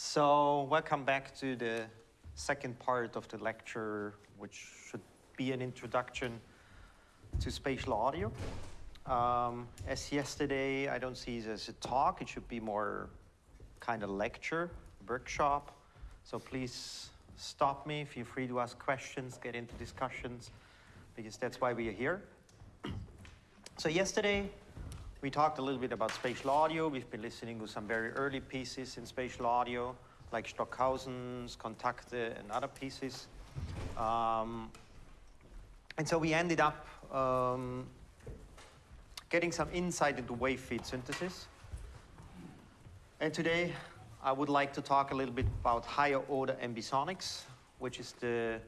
So welcome back to the second part of the lecture, which should be an introduction to spatial audio. Um, as yesterday, I don't see it as a talk. It should be more kind of lecture, workshop. So please stop me. Feel free to ask questions, get into discussions, because that's why we are here. So yesterday, we talked a little bit about spatial audio. We've been listening to some very early pieces in spatial audio, like Stockhausen's, Kontakte, and other pieces. Um, and so we ended up um, getting some insight into wave field synthesis. And today, I would like to talk a little bit about higher order ambisonics, which is the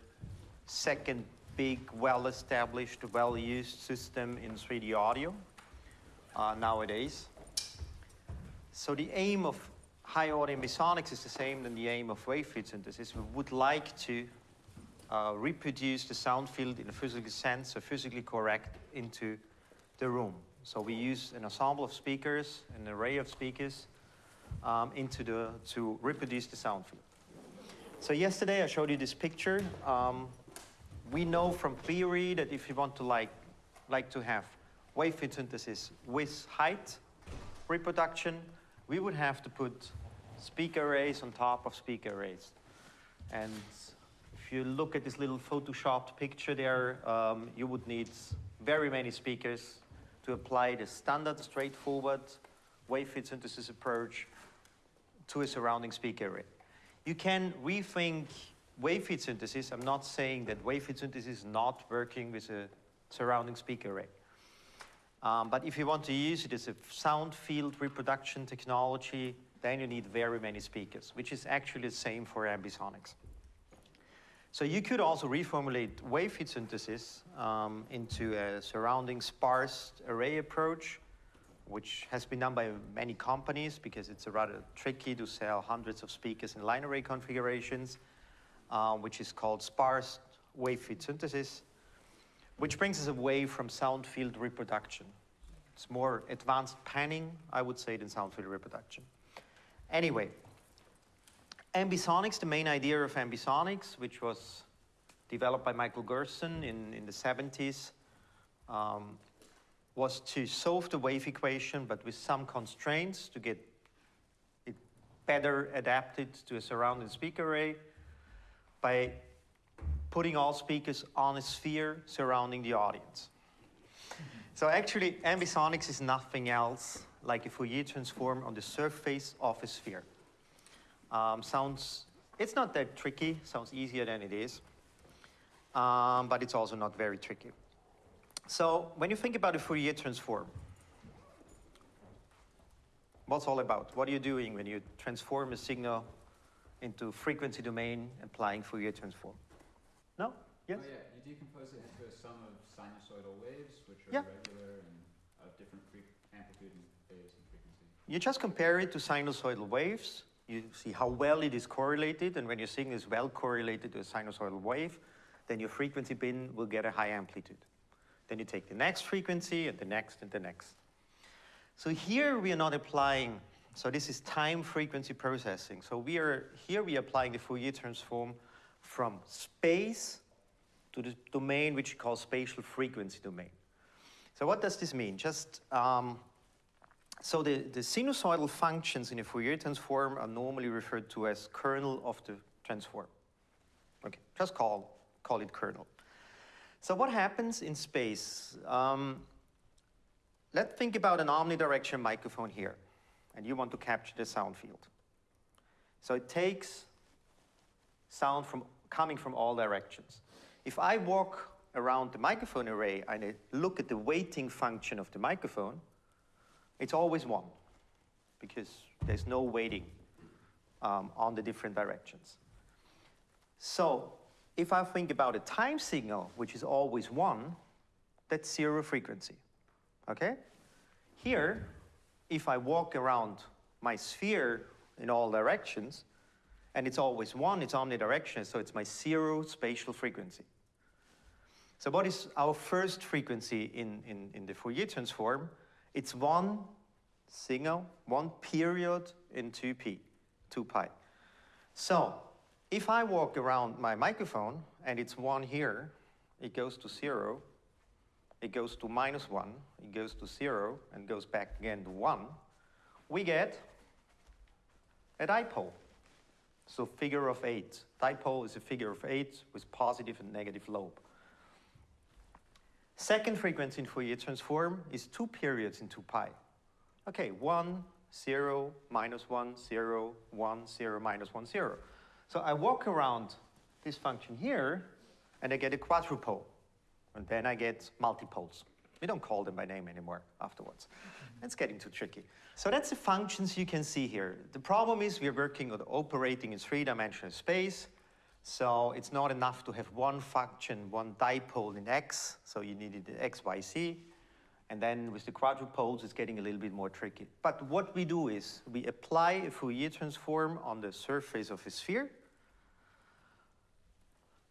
second big, well-established, well-used system in 3D audio uh, nowadays. So the aim of high order ambisonics is the same than the aim of wave field synthesis. We would like to uh, reproduce the sound field in a physical sense, so physically correct into the room. So we use an ensemble of speakers, an array of speakers, um, into the, to reproduce the sound field. So yesterday I showed you this picture. Um, we know from theory that if you want to like, like to have wave field synthesis with height reproduction, we would have to put speaker arrays on top of speaker arrays. And if you look at this little photoshopped picture there, um, you would need very many speakers to apply the standard straightforward wave field synthesis approach to a surrounding speaker array. You can rethink wave field synthesis, I'm not saying that wave field synthesis is not working with a surrounding speaker array. Um, but if you want to use it as a sound field reproduction technology, then you need very many speakers, which is actually the same for ambisonics. So you could also reformulate wave field synthesis um, into a surrounding sparse array approach, which has been done by many companies because it's rather tricky to sell hundreds of speakers in line array configurations uh, which is called sparse wave field synthesis, which brings us away from sound field reproduction. It's more advanced panning, I would say, than sound field reproduction. Anyway, ambisonics, the main idea of ambisonics, which was developed by Michael Gerzon in, in the 70s, um, was to solve the wave equation, but with some constraints to get it better adapted to a surrounding speaker array by putting all speakers on a sphere surrounding the audience. So actually, ambisonics is nothing else like a Fourier transform on the surface of a sphere. Um, sounds, it's not that tricky, sounds easier than it is, um, but it's also not very tricky. So when you think about a Fourier transform, what's all about? What are you doing when you transform a signal into frequency domain applying Fourier transform. Yes? Oh, yeah, you decompose it into a sum of sinusoidal waves, which are yeah. regular and of different amplitude and phase and frequency. You just compare it to sinusoidal waves. You see how well it is correlated, and when your signal is well correlated to a sinusoidal wave, then your frequency bin will get a high amplitude. Then you take the next frequency, and the next, and the next. So here we are not applying so this is time frequency processing. So we are here we are applying the Fourier transform from space to the domain which we call spatial frequency domain. So what does this mean? Just um, so the, the sinusoidal functions in a Fourier transform are normally referred to as kernel of the transform. Okay, just call, call it kernel. So what happens in space? Um, let's think about an omnidirectional microphone here and you want to capture the sound field. So it takes sound from coming from all directions. If I walk around the microphone array and I look at the weighting function of the microphone, it's always one because there's no weighting um, on the different directions. So if I think about a time signal, which is always one, that's zero frequency, okay? Here, if I walk around my sphere in all directions, and it's always one, it's omnidirectional, so it's my zero spatial frequency. So what is our first frequency in, in, in the Fourier transform? It's one signal, one period in 2p, 2 pi. So, if I walk around my microphone and it's one here, it goes to zero, it goes to minus one, it goes to zero, and goes back again to one, we get a dipole. So figure of eight. Dipole is a figure of eight with positive and negative lobe. Second frequency in Fourier transform is two periods in 2 pi. Okay, 1, 0, minus 1, 0, 1, 0, minus 1, 0. So I walk around this function here, and I get a quadrupole. And then I get multipoles. We don't call them by name anymore afterwards. It's getting too tricky. So that's the functions you can see here. The problem is we're working or operating in three-dimensional space. So it's not enough to have one function, one dipole in x. So you needed x, y, z. And then with the quadrupoles, it's getting a little bit more tricky. But what we do is we apply a Fourier transform on the surface of a sphere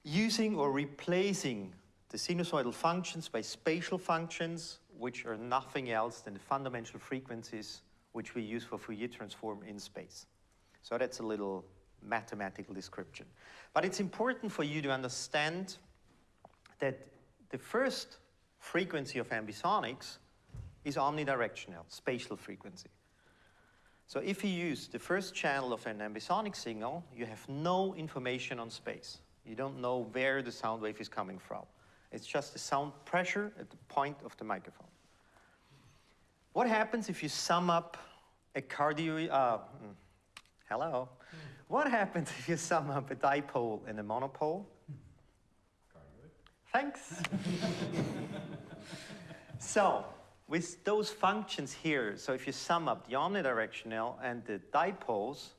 using or replacing the sinusoidal functions by spatial functions, which are nothing else than the fundamental frequencies which we use for Fourier transform in space. So that's a little mathematical description. But it's important for you to understand that the first frequency of ambisonics is omnidirectional, spatial frequency. So if you use the first channel of an ambisonic signal, you have no information on space. You don't know where the sound wave is coming from. It's just the sound pressure at the point of the microphone. What happens if you sum up a cardioid, uh, mm, hello. What happens if you sum up a dipole and a monopole? Cardioid. Thanks. so, with those functions here, so if you sum up the omnidirectional and the dipoles,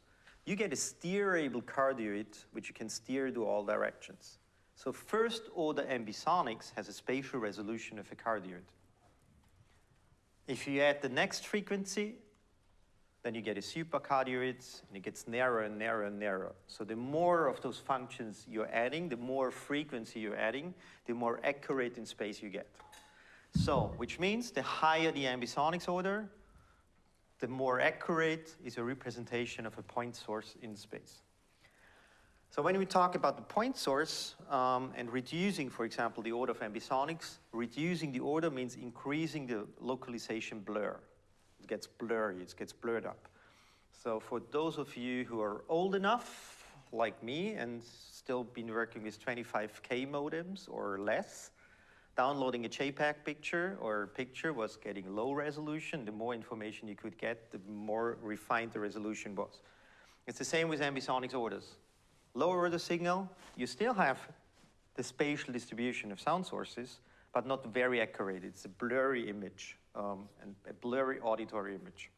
you get a steerable cardioid, which you can steer to all directions. So first order ambisonics has a spatial resolution of a cardioid. If you add the next frequency, then you get a supercardioid, and it gets narrower and narrower and narrower. So the more of those functions you're adding, the more frequency you're adding, the more accurate in space you get. So, which means the higher the ambisonics order, the more accurate is a representation of a point source in space. So when we talk about the point source um, and reducing, for example, the order of ambisonics, reducing the order means increasing the localization blur. It gets blurry, it gets blurred up. So for those of you who are old enough, like me, and still been working with 25K modems or less, downloading a JPEG picture or picture was getting low resolution. The more information you could get, the more refined the resolution was. It's the same with ambisonics orders. Lower the signal, you still have the spatial distribution of sound sources, but not very accurate. It's a blurry image um, and a blurry auditory image.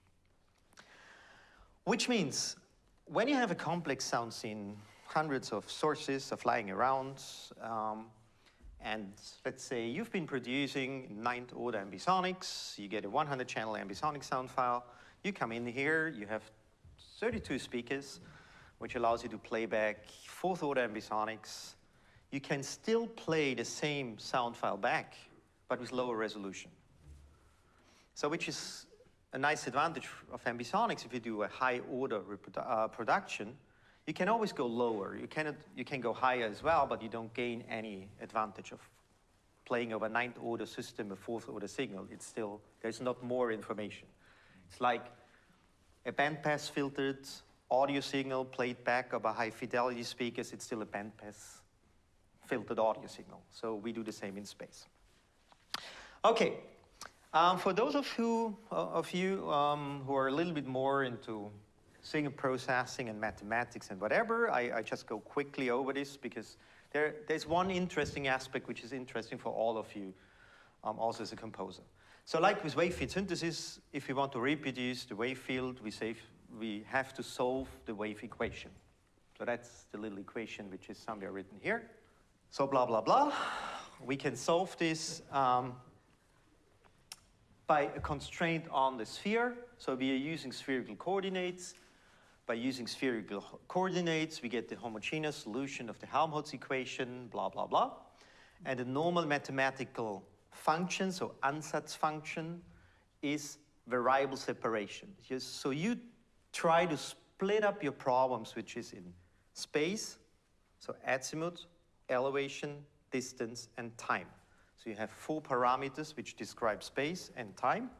Which means when you have a complex sound scene, hundreds of sources are flying around, um, and let's say you've been producing ninth order ambisonics, you get a 100 channel ambisonic sound file, you come in here, you have 32 speakers, which allows you to play back fourth order ambisonics. You can still play the same sound file back, but with lower resolution. So which is a nice advantage of ambisonics if you do a high order uh, production, you can always go lower. You, cannot, you can go higher as well, but you don't gain any advantage of playing over ninth order system, a fourth order signal. It's still, there's not more information. It's like a bandpass filtered audio signal played back over high fidelity speakers, it's still a bandpass filtered audio signal. So we do the same in space. Okay, um, for those of you, uh, of you um, who are a little bit more into signal processing and mathematics and whatever. I, I just go quickly over this because there, there's one interesting aspect which is interesting for all of you, um, also as a composer. So like with wave field synthesis, if we want to reproduce the wave field, we, save, we have to solve the wave equation. So that's the little equation which is somewhere written here. So blah, blah, blah. We can solve this um, by a constraint on the sphere. So we are using spherical coordinates. By using spherical coordinates, we get the homogeneous solution of the Helmholtz equation, blah, blah, blah. And the normal mathematical function, so ansatz function, is variable separation. So you try to split up your problems, which is in space, so azimuth, elevation, distance, and time. So you have four parameters which describe space and time,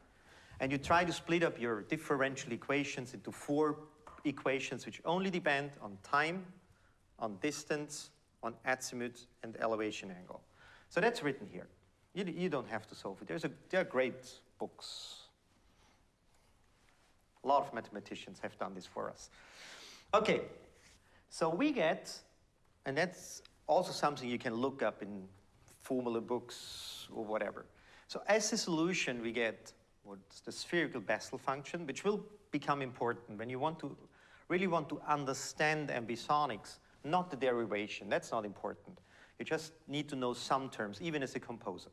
and you try to split up your differential equations into four equations which only depend on time, on distance, on azimuth, and elevation angle. So that's written here. You, you don't have to solve it. There's a, there are great books. A lot of mathematicians have done this for us. Okay, so we get, and that's also something you can look up in formula books or whatever. So as a solution, we get what's the spherical Bessel function, which will become important when you want to really want to understand ambisonics, not the derivation. That's not important. You just need to know some terms, even as a composer.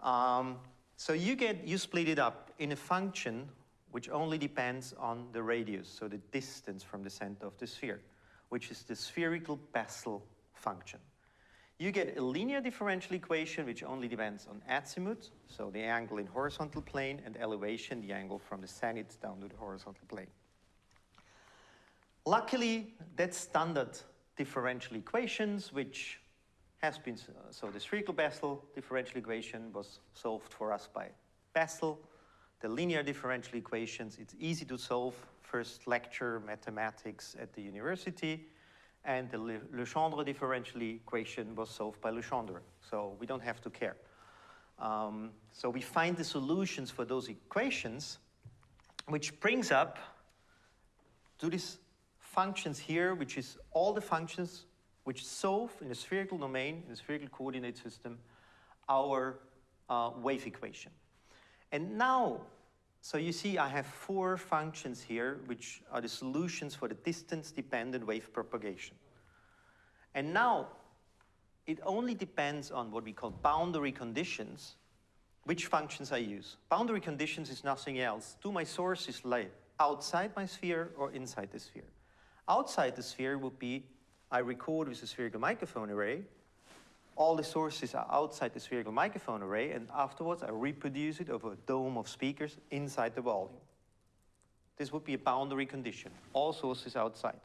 Um, so you get you split it up in a function which only depends on the radius, so the distance from the center of the sphere, which is the spherical Bessel function. You get a linear differential equation which only depends on azimuth, so the angle in horizontal plane, and elevation, the angle from the zenith down to the horizontal plane. Luckily, that's standard differential equations, which has been, so the spherical Bessel differential equation was solved for us by Bessel. The linear differential equations, it's easy to solve. First lecture, mathematics at the university. And the Le Legendre differential equation was solved by Legendre. So we don't have to care. Um, so we find the solutions for those equations, which brings up to these functions here, which is all the functions which solve in a spherical domain, in a spherical coordinate system, our uh, wave equation. And now, so you see I have four functions here, which are the solutions for the distance-dependent wave propagation. And now, it only depends on what we call boundary conditions, which functions I use. Boundary conditions is nothing else. Do my sources lie outside my sphere or inside the sphere? Outside the sphere would be I record with a spherical microphone array. All the sources are outside the spherical microphone array, and afterwards I reproduce it over a dome of speakers inside the volume. This would be a boundary condition, all sources outside.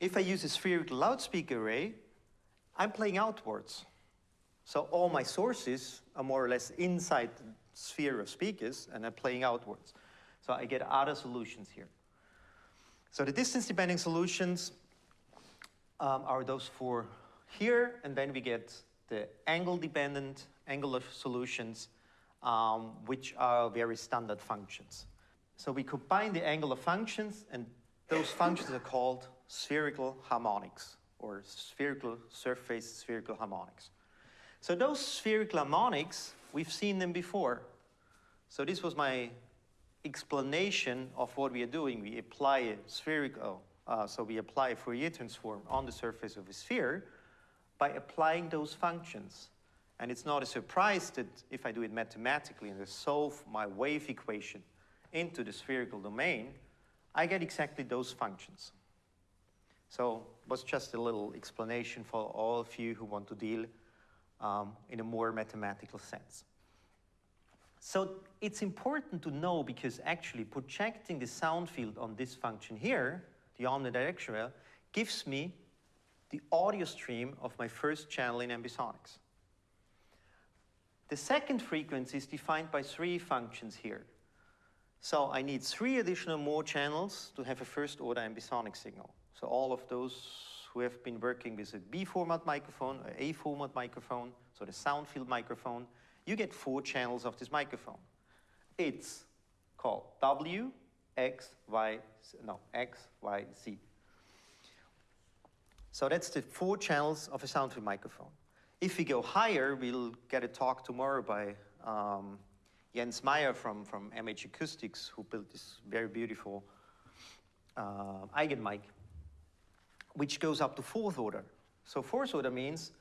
If I use a spherical loudspeaker array, I'm playing outwards. So all my sources are more or less inside the sphere of speakers, and I'm playing outwards. So I get other solutions here. So the distance-depending solutions um, are those four here, and then we get the angle-dependent angular solutions, um, which are very standard functions. So we combine the angular functions, and those functions are called spherical harmonics, or spherical surface spherical harmonics. So those spherical harmonics, we've seen them before. So this was my explanation of what we are doing. We apply a spherical uh, so we apply a Fourier transform on the surface of a sphere by applying those functions. And it's not a surprise that if I do it mathematically and I solve my wave equation into the spherical domain, I get exactly those functions. So was just a little explanation for all of you who want to deal um, in a more mathematical sense. So it's important to know because actually projecting the sound field on this function here the omnidirectional, gives me the audio stream of my first channel in ambisonics. The second frequency is defined by three functions here. So I need three additional more channels to have a first order ambisonic signal. So all of those who have been working with a B format microphone, a A format microphone, so the sound field microphone, you get four channels of this microphone. It's called W, X, Y, no, X, Y, Z. So that's the four channels of a sound field microphone. If we go higher, we'll get a talk tomorrow by um, Jens Meyer from, from MH Acoustics, who built this very beautiful uh, Eigenmike, which goes up to fourth order. So fourth order means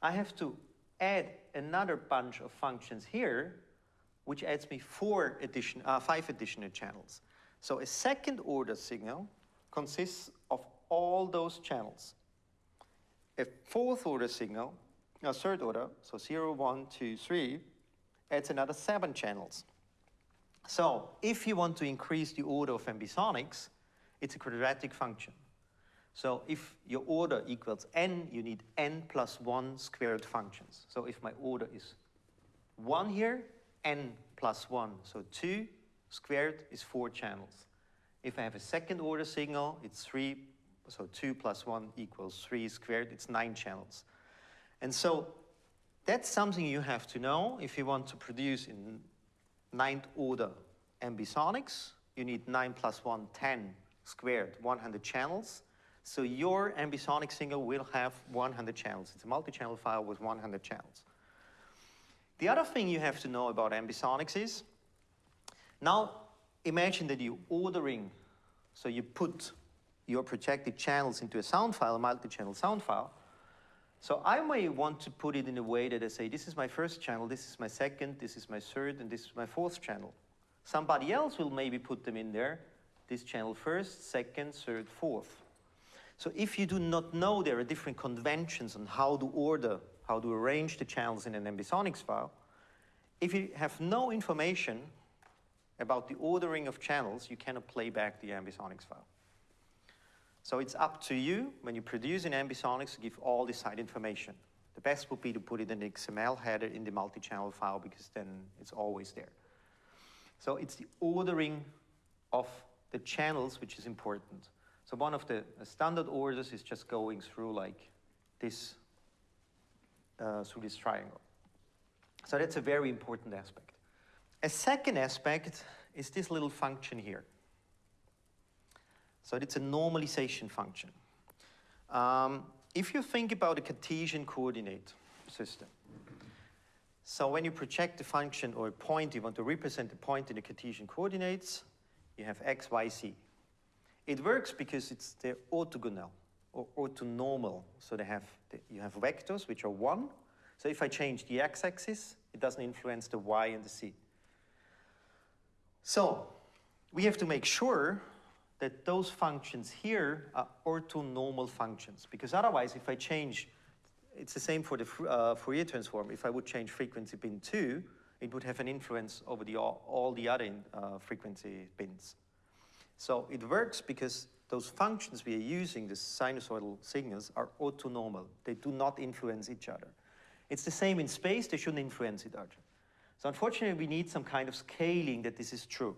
I have to add another bunch of functions here, which adds me four addition, uh, five additional channels. So a second order signal consists of all those channels. A fourth order signal, a third order, so 0, 1, 2, 3, adds another seven channels. So if you want to increase the order of ambisonics, it's a quadratic function. So if your order equals n, you need n plus 1 squared functions. So if my order is 1 here, n plus 1, so 2 squared is 4 channels. If I have a second order signal, it's 3, so 2 plus 1 equals 3 squared, it's 9 channels. And so that's something you have to know if you want to produce in ninth order ambisonics. You need 9 plus 1, 10 squared, 100 channels. So your ambisonic signal will have 100 channels. It's a multi-channel file with 100 channels. The other thing you have to know about ambisonics is, now imagine that you're ordering, so you put your projected channels into a sound file, a multi-channel sound file. So I may want to put it in a way that I say, this is my first channel, this is my second, this is my third, and this is my fourth channel. Somebody else will maybe put them in there, this channel first, second, third, fourth. So if you do not know there are different conventions on how to order, how to arrange the channels in an ambisonics file, if you have no information about the ordering of channels, you cannot play back the ambisonics file. So it's up to you, when you produce in ambisonics, to give all the side information. The best would be to put it in the XML header in the multi-channel file because then it's always there. So it's the ordering of the channels which is important. So one of the standard orders is just going through like this, uh, through this triangle. So that's a very important aspect. A second aspect is this little function here. So it's a normalization function. Um, if you think about a Cartesian coordinate system, so when you project a function or a point, you want to represent the point in the Cartesian coordinates, you have x, y, z. It works because it's they're orthogonal or orthonormal. So they have the, you have vectors which are one. So if I change the x-axis, it doesn't influence the y and the z. So we have to make sure that those functions here are orthonormal functions because otherwise if I change, it's the same for the uh, Fourier transform. If I would change frequency bin 2, it would have an influence over the, all, all the other uh, frequency bins. So it works because those functions we are using, the sinusoidal signals, are orthonormal. They do not influence each other. It's the same in space, they shouldn't influence each other. So unfortunately, we need some kind of scaling that this is true.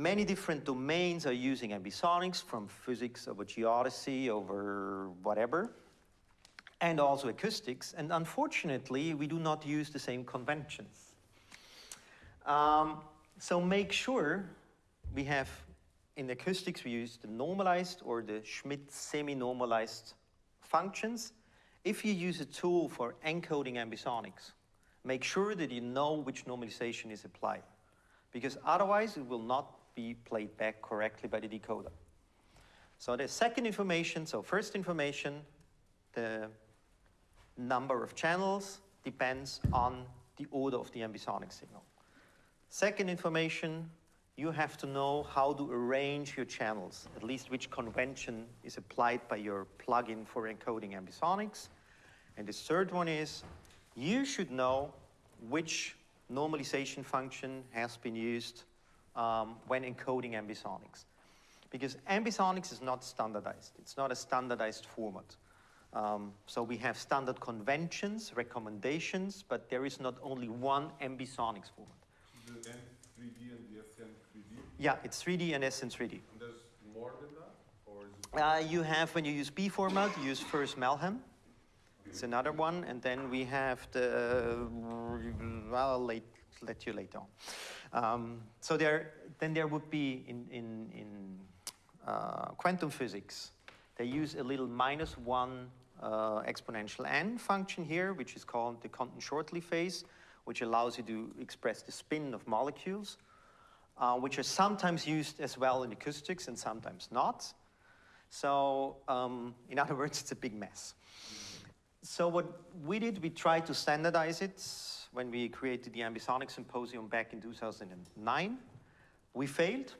Many different domains are using ambisonics, from physics over geodesy over whatever, and also acoustics. And unfortunately, we do not use the same conventions. Um, so make sure we have, in acoustics, we use the normalized or the Schmidt semi-normalized functions. If you use a tool for encoding ambisonics, make sure that you know which normalization is applied, because otherwise it will not be played back correctly by the decoder. So the second information, so first information, the number of channels depends on the order of the ambisonic signal. Second information, you have to know how to arrange your channels, at least which convention is applied by your plugin for encoding ambisonics. And the third one is, you should know which normalization function has been used um, when encoding ambisonics. Because ambisonics is not standardized. It's not a standardized format. Um, so we have standard conventions, recommendations, but there is not only one ambisonics format. The N3D and the SN3D? Yeah, it's 3D and SN3D. And there's more than that? Or Uh, you have, when you use B format, you use Furse-Malham. It's another one, and then we have the, well, late, let you later on. Um, so there, then there would be in, in, in uh, quantum physics, they use a little minus one uh, exponential n function here, which is called the Condon-Shortley phase, which allows you to express the spin of molecules, uh, which are sometimes used as well in acoustics and sometimes not. So um, in other words, it's a big mess. So what we did, we tried to standardize it when we created the Ambisonic Symposium back in 2009. We failed,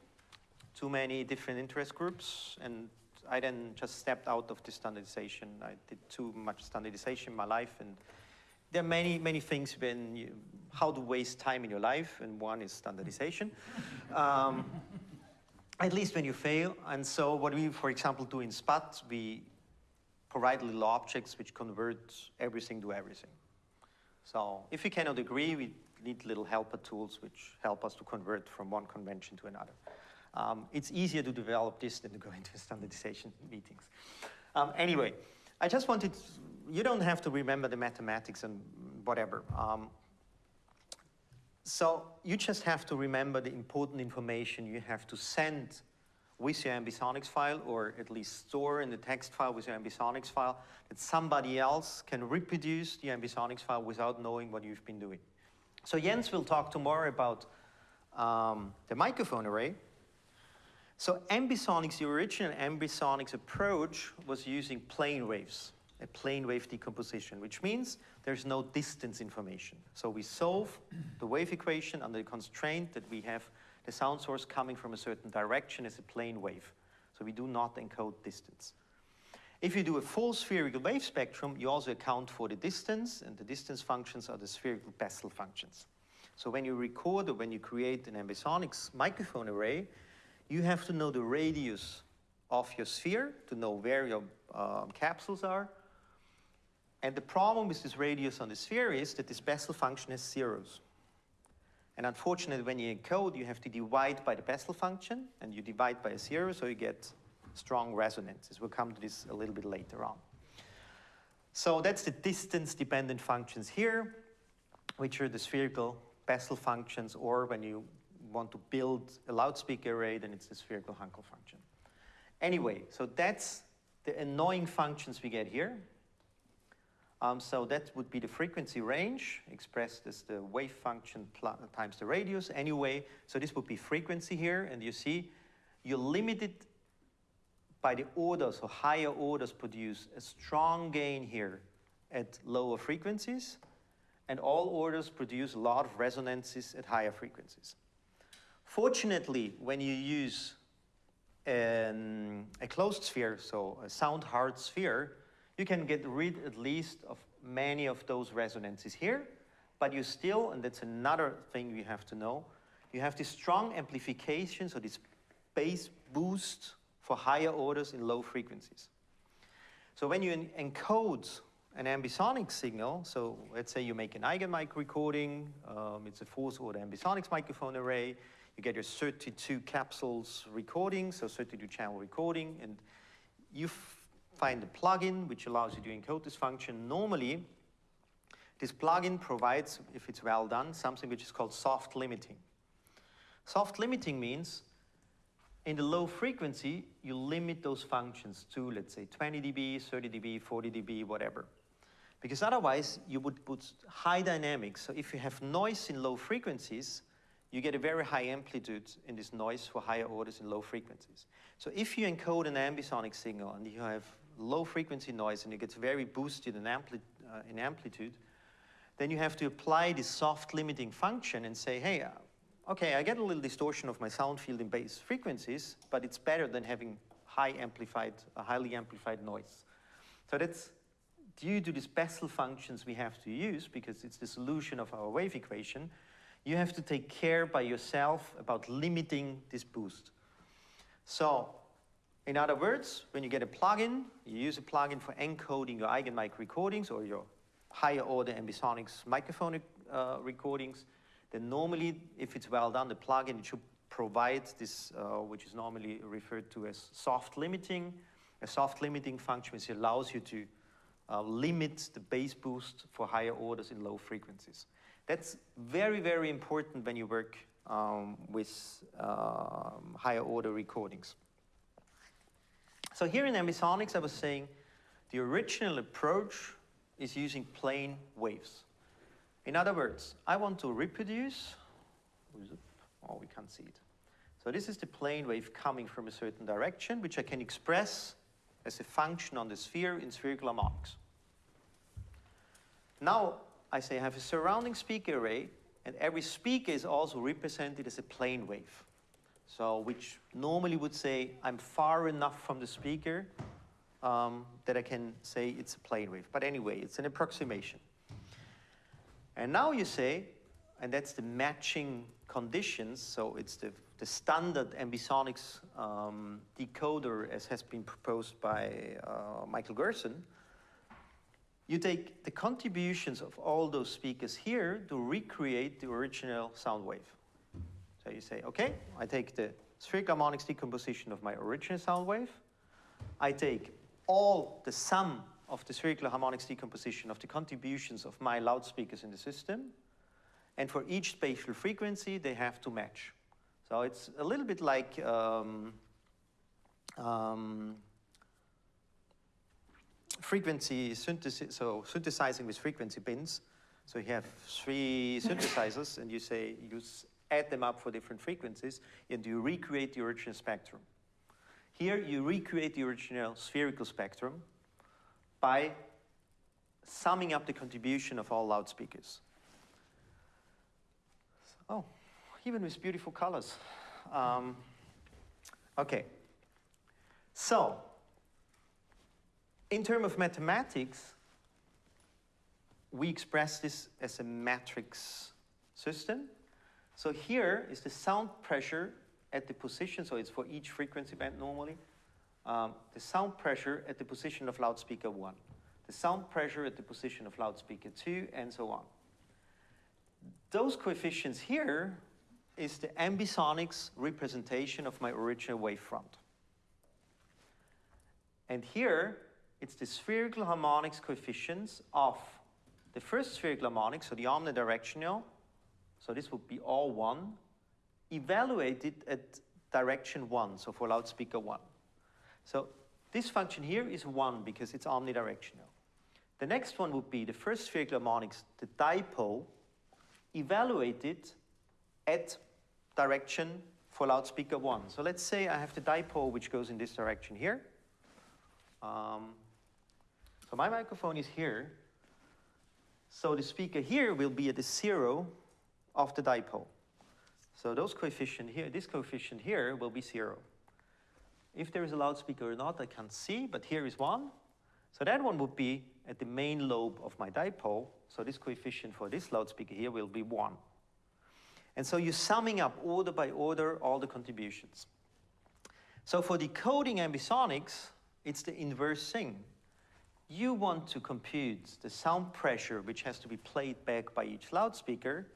too many different interest groups, and I then just stepped out of the standardization. I did too much standardization in my life, and there are many, many things when you, how to waste time in your life, and one is standardization. um, at least when you fail. And so what we, for example, do in SPAT, we provide little objects which convert everything to everything. So if we cannot agree, we need little helper tools which help us to convert from one convention to another. Um, it's easier to develop this than to go into standardization meetings. Um, anyway, I just wanted, you don't have to remember the mathematics and whatever. Um, so you just have to remember the important information you have to send with your ambisonics file, or at least store in the text file with your ambisonics file, that somebody else can reproduce the ambisonics file without knowing what you've been doing. So Jens will talk tomorrow about um, the microphone array. So ambisonics, the original ambisonics approach was using plane waves, a plane wave decomposition, which means there's no distance information. So we solve the wave equation under the constraint that we have the sound source coming from a certain direction is a plane wave. So we do not encode distance. If you do a full spherical wave spectrum, you also account for the distance, and the distance functions are the spherical Bessel functions. So when you record or when you create an ambisonics microphone array, you have to know the radius of your sphere to know where your um, capsules are. And the problem with this radius on the sphere is that this Bessel function has zeros. And unfortunately, when you encode, you have to divide by the Bessel function, and you divide by a zero, so you get strong resonances. We'll come to this a little bit later on. So that's the distance-dependent functions here, which are the spherical Bessel functions, or when you want to build a loudspeaker array, then it's the spherical Hankel function. Anyway, so that's the annoying functions we get here. Um, so that would be the frequency range expressed as the wave function times the radius anyway. So this would be frequency here, and you see you're limited by the orders, so higher orders produce a strong gain here at lower frequencies, and all orders produce a lot of resonances at higher frequencies. Fortunately, when you use an, a closed sphere, so a sound hard sphere, you can get rid at least of many of those resonances here, but you still, and that's another thing we have to know, you have this strong amplification, so this bass boost for higher orders in low frequencies. So when you encode an ambisonic signal, so let's say you make an Eigenmike recording, um, it's a fourth order ambisonics microphone array, you get your 32 capsules recording, so 32 channel recording, and you find a plugin which allows you to encode this function. Normally, this plugin provides, if it's well done, something which is called soft limiting. Soft limiting means in the low frequency, you limit those functions to, let's say, 20 dB, 30 dB, 40 dB, whatever. Because otherwise, you would put high dynamics. So if you have noise in low frequencies, you get a very high amplitude in this noise for higher orders in low frequencies. So if you encode an ambisonic signal and you have low frequency noise and it gets very boosted in, ampli uh, in amplitude, then you have to apply this soft limiting function and say, hey, uh, okay, I get a little distortion of my sound field in bass frequencies, but it's better than having high amplified, highly amplified noise. So that's due to these Bessel functions we have to use because it's the solution of our wave equation, you have to take care by yourself about limiting this boost. So, in other words, when you get a plugin, you use a plugin for encoding your Eigenmike recordings or your higher order ambisonics microphone uh, recordings, then normally, if it's well done, the plugin should provide this, uh, which is normally referred to as soft limiting, a soft limiting function which allows you to uh, limit the bass boost for higher orders in low frequencies. That's very, very important when you work um, with um, higher order recordings. So here in ambisonics, I was saying the original approach is using plane waves. In other words, I want to reproduce, oh, we can't see it. So this is the plane wave coming from a certain direction, which I can express as a function on the sphere in spherical harmonics. Now, I say I have a surrounding speaker array, and every speaker is also represented as a plane wave. So, which normally would say I'm far enough from the speaker um, that I can say it's a plane wave. But anyway, it's an approximation. And now you say, and that's the matching conditions, so it's the the standard ambisonics um, decoder as has been proposed by uh, Michael Gerzon, you take the contributions of all those speakers here to recreate the original sound wave. So you say, okay, I take the spherical harmonics decomposition of my original sound wave. I take all the sum of the spherical harmonics decomposition of the contributions of my loudspeakers in the system. And for each spatial frequency, they have to match. So it's a little bit like um, um, frequency synthesis, so synthesizing with frequency bins. So you have three synthesizers and you say, s- add them up for different frequencies and you recreate the original spectrum. Here you recreate the original spherical spectrum by summing up the contribution of all loudspeakers. Oh, even with beautiful colors. Um, okay. So, in terms of mathematics, we express this as a matrix system. So here is the sound pressure at the position, so it's for each frequency band normally. Um, the sound pressure at the position of loudspeaker 1, the sound pressure at the position of loudspeaker 2, and so on. Those coefficients here is the ambisonics representation of my original wavefront. And here, it's the spherical harmonics coefficients of the first spherical harmonic, so the omnidirectional, so this would be all one, evaluated at direction one, so for loudspeaker one. So this function here is one because it's omnidirectional. The next one would be the first spherical harmonics, the dipole, evaluated at direction for loudspeaker one. So let's say I have the dipole which goes in this direction here. Um, so my microphone is here. So the speaker here will be at the zero of the dipole. So those coefficient here, this coefficient here will be zero. If there is a loudspeaker or not, I can't see, but here is one. So that one would be at the main lobe of my dipole. So this coefficient for this loudspeaker here will be one. And so you're summing up order by order all the contributions. So for decoding ambisonics, it's the inverse thing. You want to compute the sound pressure which has to be played back by each loudspeaker.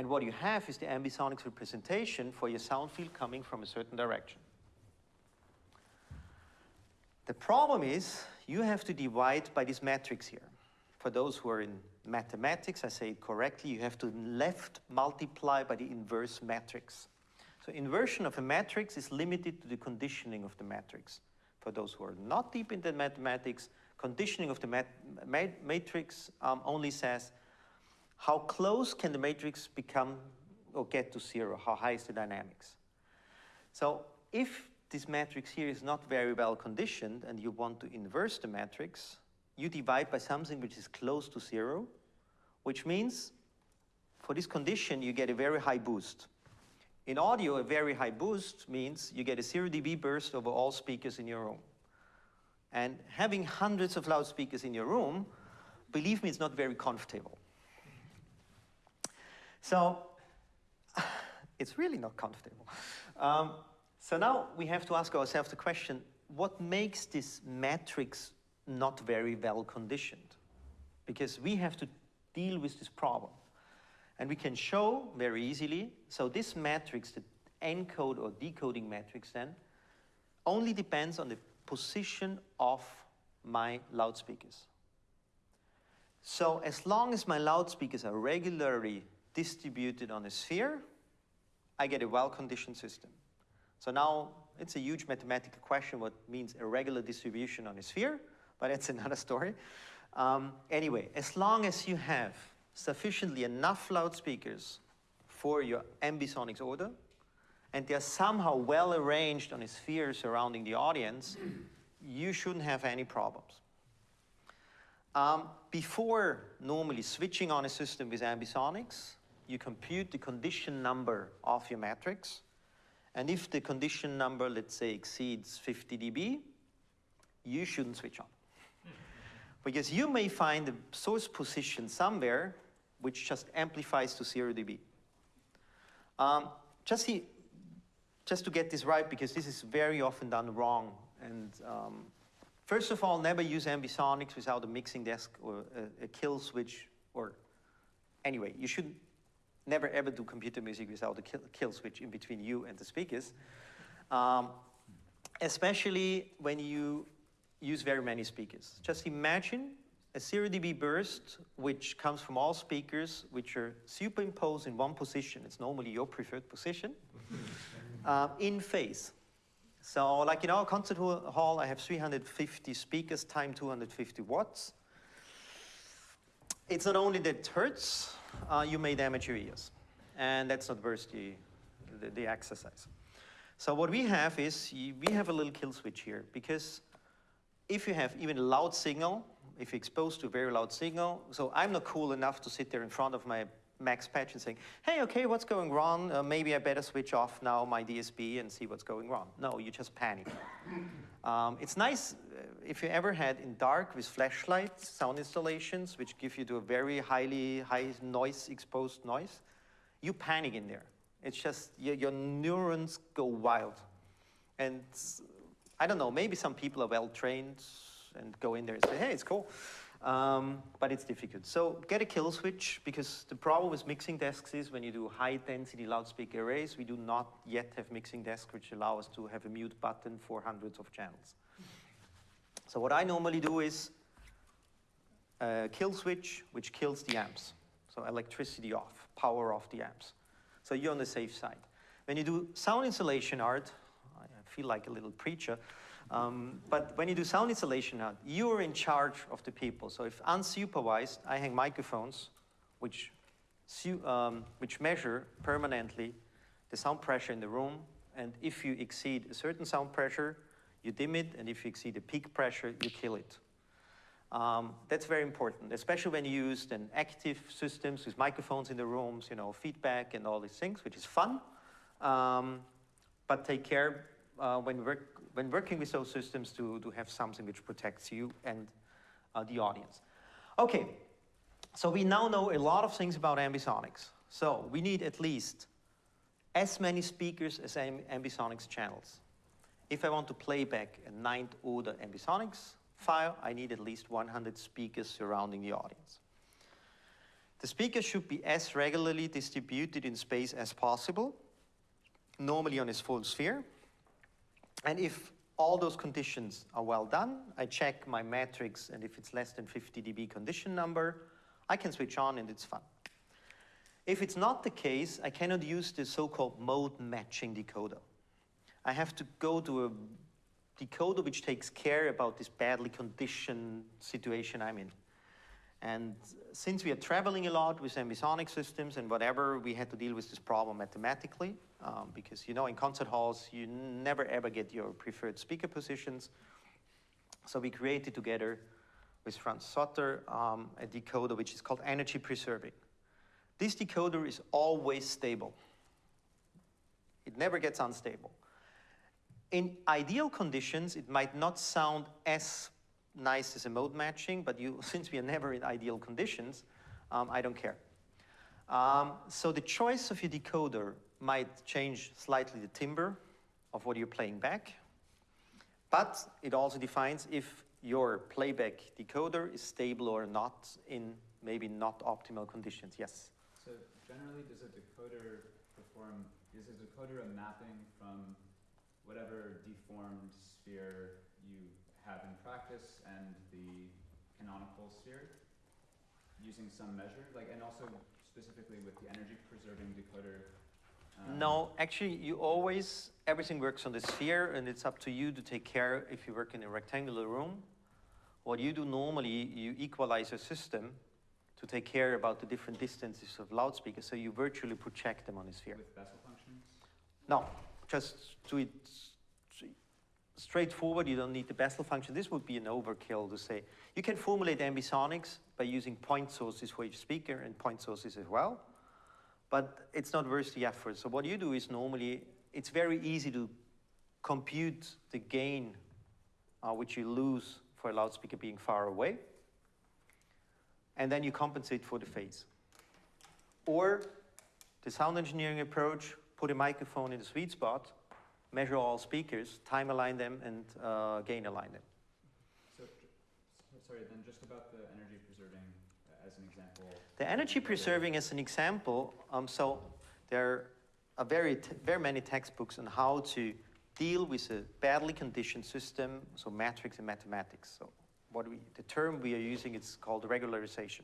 And what you have is the ambisonics representation for your sound field coming from a certain direction. The problem is you have to divide by this matrix here. For those who are in mathematics, I say it correctly, you have to left multiply by the inverse matrix. So inversion of a matrix is limited to the conditioning of the matrix. For those who are not deep into mathematics, conditioning of the mat ma matrix um, only says how close can the matrix become or get to zero? How high is the dynamics? So if this matrix here is not very well conditioned and you want to inverse the matrix, you divide by something which is close to zero, which means for this condition you get a very high boost. In audio, a very high boost means you get a 0 dB burst over all speakers in your room. And having hundreds of loudspeakers in your room, believe me, it's not very comfortable. So it's really not comfortable. Um, so now we have to ask ourselves the question, what makes this matrix not very well conditioned? Because we have to deal with this problem. And we can show very easily, so this matrix, the encode or decoding matrix then, only depends on the position of my loudspeakers. So as long as my loudspeakers are regularly distributed on a sphere, I get a well-conditioned system. So now it's a huge mathematical question what means a regular distribution on a sphere, but that's another story. Um, anyway, as long as you have sufficiently enough loudspeakers for your ambisonics order, and they're somehow well arranged on a sphere surrounding the audience, you shouldn't have any problems. Um, before normally switching on a system with ambisonics, you compute the condition number of your matrix, and if the condition number, let's say, exceeds 50 dB, you shouldn't switch on. Because you may find a source position somewhere which just amplifies to 0 dB. Um, just see, just to get this right, because this is very often done wrong. And um, first of all, never use ambisonics without a mixing desk or a, a kill switch, or anyway, you should never ever do computer music without a kill, kill switch in between you and the speakers. Um, especially when you use very many speakers. Just imagine a 0 dB burst, which comes from all speakers, which are superimposed in one position. It's normally your preferred position, uh, in phase. So like in our concert hall, I have 350 speakers time 250 watts. It's not only that it hurts, uh, you may damage your ears. And that's not worth the, the, the exercise. So what we have is, we have a little kill switch here, because if you have even a loud signal, if you're exposed to a very loud signal, so I'm not cool enough to sit there in front of my max patch and saying, hey, okay, what's going wrong? Uh, maybe I better switch off now my DSP and see what's going wrong. No, you just panic. um, it's nice uh, if you ever had in dark with flashlights, sound installations, which give you to a very highly high noise exposed noise, you panic in there. It's just your, your neurons go wild. And I don't know, maybe some people are well trained and go in there and say, hey, it's cool. Um, but it's difficult. So get a kill switch because the problem with mixing desks is when you do high density loudspeaker arrays, we do not yet have mixing desks which allow us to have a mute button for hundreds of channels. So what I normally do is a kill switch which kills the amps. So electricity off, power off the amps. So you're on the safe side. When you do sound insulation art, I feel like a little preacher, um, but when you do sound installation art, you're in charge of the people. So if unsupervised, I hang microphones which, um, which measure permanently the sound pressure in the room. And if you exceed a certain sound pressure, you dim it. And if you exceed a peak pressure, you kill it. Um, that's very important, especially when you use active systems with microphones in the rooms, you know, feedback and all these things, which is fun. Um, but take care uh, when, work, when working with those systems to, to have something which protects you and uh, the audience. Okay, so we now know a lot of things about ambisonics. So we need at least as many speakers as ambisonics channels. If I want to play back a ninth order ambisonics file, I need at least 100 speakers surrounding the audience. The speakers should be as regularly distributed in space as possible, normally on its full sphere. And if all those conditions are well done, I check my matrix, and if it's less than 50 dB condition number, I can switch on and it's fun. If it's not the case, I cannot use the so-called mode matching decoder. I have to go to a decoder which takes care about this badly conditioned situation I'm in. And since we are traveling a lot with ambisonic systems and whatever, we had to deal with this problem mathematically um, because, you know, in concert halls, you never ever get your preferred speaker positions. So we created together with Franz Zotter um, a decoder which is called energy preserving. This decoder is always stable. It never gets unstable. In ideal conditions, it might not sound as nice as a mode matching, but you, since we are never in ideal conditions, um, I don't care. Um, so the choice of your decoder might change slightly the timbre of what you're playing back, but it also defines if your playback decoder is stable or not in maybe not optimal conditions. Yes? So generally, does a decoder perform, is a decoder a mapping from whatever deformed sphere you have in practice and the canonical sphere using some measure? Like, and also specifically with the energy preserving decoder? No, actually you always, everything works on the sphere and it's up to you to take care if you work in a rectangular room. What you do normally, you equalize a system to take care about the different distances of loudspeakers, so you virtually project them on the sphere. With Bessel functions? No, just do it straightforward. You don't need the Bessel function. This would be an overkill to say. You can formulate ambisonics by using point sources for each speaker and point sources as well. But it's not worth the effort. So what you do is normally, it's very easy to compute the gain uh, which you lose for a loudspeaker being far away. And then you compensate for the phase. Or the sound engineering approach, put a microphone in the sweet spot, measure all speakers, time align them, and uh, gain align them. So, so- sorry, then just about the energy as an example. The energy preserving as an example, um, so there are very, very many textbooks on how to deal with a badly conditioned system, so metrics and mathematics. So what we, the term we are using is called regularization.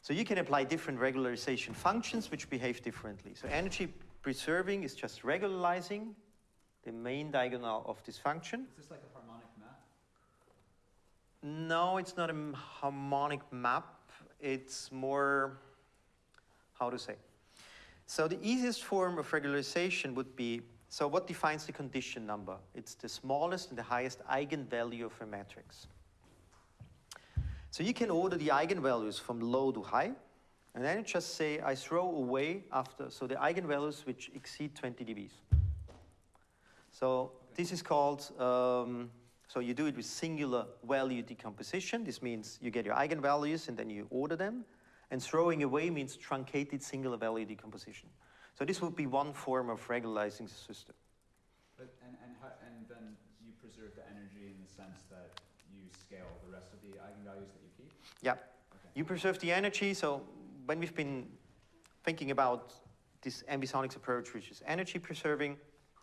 So you can apply different regularization functions which behave differently. So energy preserving is just regularizing the main diagonal of this function. Is this like a? No, it's not a harmonic map. It's more, how to say? So the easiest form of regularization would be, so what defines the condition number? It's the smallest and the highest eigenvalue of a matrix. So you can order the eigenvalues from low to high, and then you just say, I throw away after, so the eigenvalues which exceed 20 dBs. So this is called, um, so you do it with singular value decomposition. This means you get your eigenvalues and then you order them. And throwing away means truncated singular value decomposition. So this would be one form of regularizing the system. But, and, and how, and then you preserve the energy in the sense that you scale the rest of the eigenvalues that you keep? Yeah. Okay. You preserve the energy. So when we've been thinking about this ambisonics approach, which is energy preserving,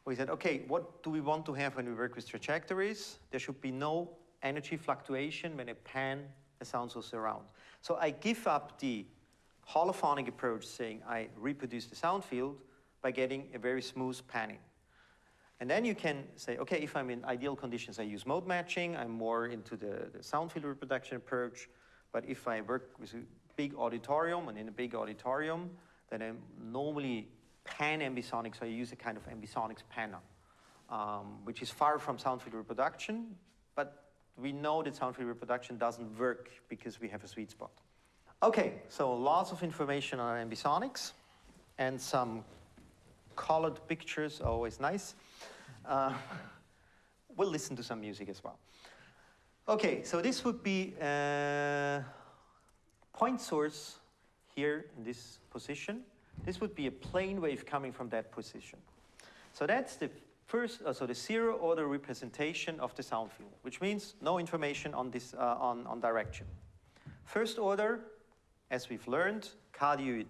we said, okay, what do we want to have when we work with trajectories? There should be no energy fluctuation when I pan a sound source around. So I give up the holophonic approach saying I reproduce the sound field by getting a very smooth panning. And then you can say, okay, if I'm in ideal conditions, I use mode matching. I'm more into the, the sound field reproduction approach. But if I work with a big auditorium and in a big auditorium, then I'm normally pan ambisonic, so you use a kind of ambisonics panner, um, which is far from sound field reproduction. But we know that sound field reproduction doesn't work because we have a sweet spot. Okay, so lots of information on ambisonics and some colored pictures always nice. Uh, we'll listen to some music as well. Okay, so this would be a point source here in this position. This would be a plane wave coming from that position. So that's the first, uh, so the zero order representation of the sound field, which means no information on this uh, on, on direction. First order, as we've learned, cardioid